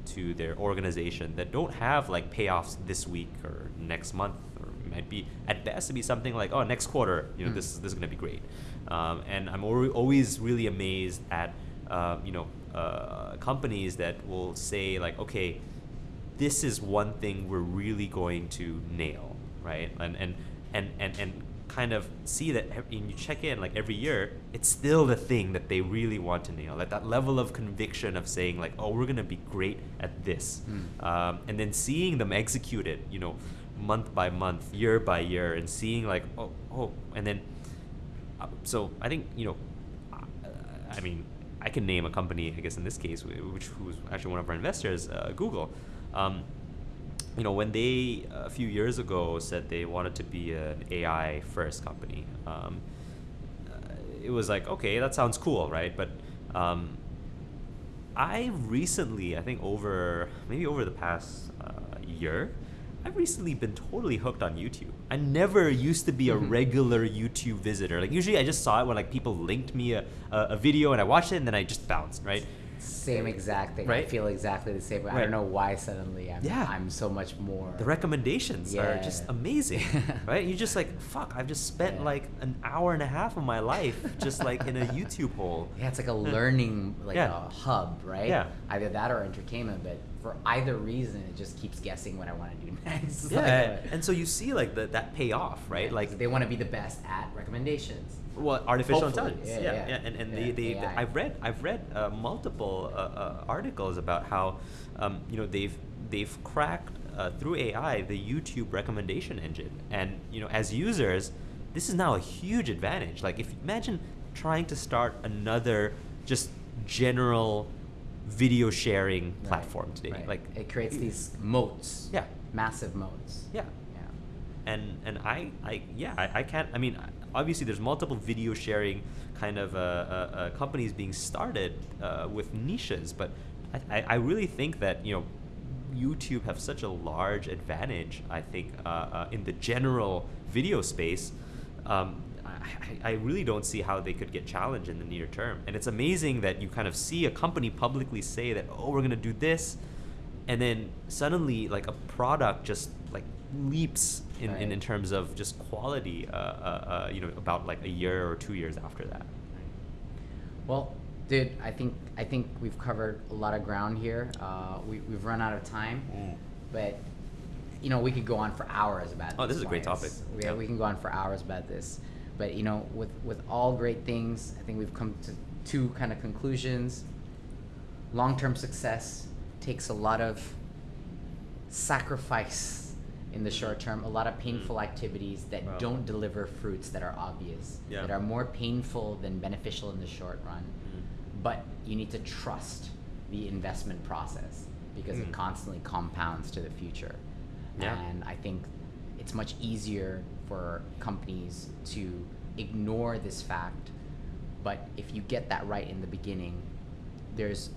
S2: into their organization that don't have like payoffs this week or next month, or might be at best to be something like oh next quarter, you know
S1: Mm.
S2: this this is gonna be great, um, and I'm always really amazed at uh, you know uh, companies that will say like okay this is one thing we're really going to nail, right? And and and and, and kind of see that and you check in like every year, it's still the thing that they really want to nail. Like that level of conviction of saying like, oh, we're gonna be great at this,
S1: Mm.
S2: um, and then seeing them execute it, you know, month by month, year by year, and seeing like, oh, oh, and then uh, so I think you know, uh, I mean, I can name a company, I guess in this case, which who's actually one of our investors, uh, Google. Um, you know, when they a few years ago said they wanted to be an AI first company, um, uh, it was like, okay, that sounds cool, right? But um, I recently, I think over maybe over the past uh, year, I've recently been totally hooked on YouTube. I never used to be a
S1: Mhm.
S2: regular YouTube visitor. Like usually, I just saw it when like people linked me a, a, a video and I watched it and then I just bounced, right?
S1: Same exact thing. I
S2: Right?
S1: feel exactly the same. I
S2: Right.
S1: don't know why suddenly I'm,
S2: Yeah.
S1: I'm so much more.
S2: The recommendations are just amazing, right? You're just like, fuck, I've just spent
S1: Yeah.
S2: like an hour and a half of my life just like in a YouTube hole.
S1: Yeah, it's like a hmm. learning like
S2: Yeah.
S1: a hub, right?
S2: Yeah.
S1: Either that or entertainment, but for either reason, it just keeps guessing what I want to do next.
S2: Yeah,
S1: like,
S2: and so you see like the, that payoff, right?
S1: yeah,
S2: Like
S1: they want to be the best at recommendations.
S2: Well, artificial
S1: Hopefully,
S2: intelligence.
S1: yeah,
S2: Yeah, yeah, and, and
S1: Yeah,
S2: they, they. I've read I've read uh, multiple uh, uh, articles about how um, you know they've they've cracked uh, through AI the YouTube recommendation engine, and you know as users, this is now a huge advantage. Like if imagine trying to start another just general video sharing
S1: Right,
S2: platform today,
S1: right.
S2: like
S1: it creates these moats.
S2: Yeah.
S1: Massive moats.
S2: yeah
S1: Yeah.
S2: and and I, I yeah I, I can't I mean obviously there's multiple video sharing kind of uh, uh, uh, companies being started uh, with niches but I, I, really think that you know YouTube have such a large advantage I think uh, in the general video space. Um, I, I really don't see how they could get challenged in the near term. And it's amazing that you kind of see a company publicly say that oh we're gonna do this and then suddenly like a product just leaps in, in,
S1: Right.
S2: in terms of just quality uh, uh, uh, you know about like a year or two years after that
S1: Well, dude, I think I think we've covered a lot of ground here. Uh, we, we've run out of time, but you know we could go on for hours about.
S2: Oh, this is a great topic.
S1: We,
S2: Yeah.
S1: we can go on for hours about this, but you know, with with all great things, I think we've come to two kind of conclusions. Long-term success takes a lot of sacrifice in the short term, a lot of painful activities that
S2: Wow.
S1: don't deliver fruits that are obvious,
S2: Yeah.
S1: that are more painful than beneficial in the short run.
S2: Mm.
S1: But you need to trust the investment process because it
S2: Mm.
S1: constantly compounds to the future.
S2: Yeah.
S1: And I think it's much easier for companies to ignore this fact. But if you get that right in the beginning, there's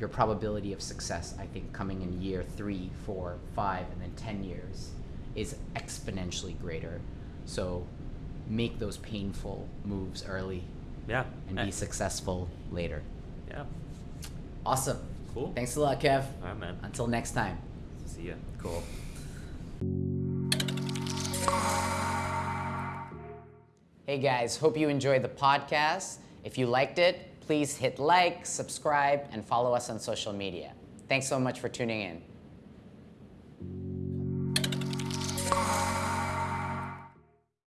S1: your probability of success, I think, coming in year three, four, five, and then 10 years is exponentially greater. So make those painful moves early
S2: Yeah.
S1: and
S2: Eh,
S1: be successful later.
S2: Yeah.
S1: Awesome.
S2: Cool.
S1: Thanks a lot, Kev.
S2: All right, man.
S1: Until next time.
S2: See ya.
S1: Cool. Hey guys, hope you enjoyed the podcast. If you liked it, please hit like, subscribe, and follow us on social media. Thanks so much for tuning in.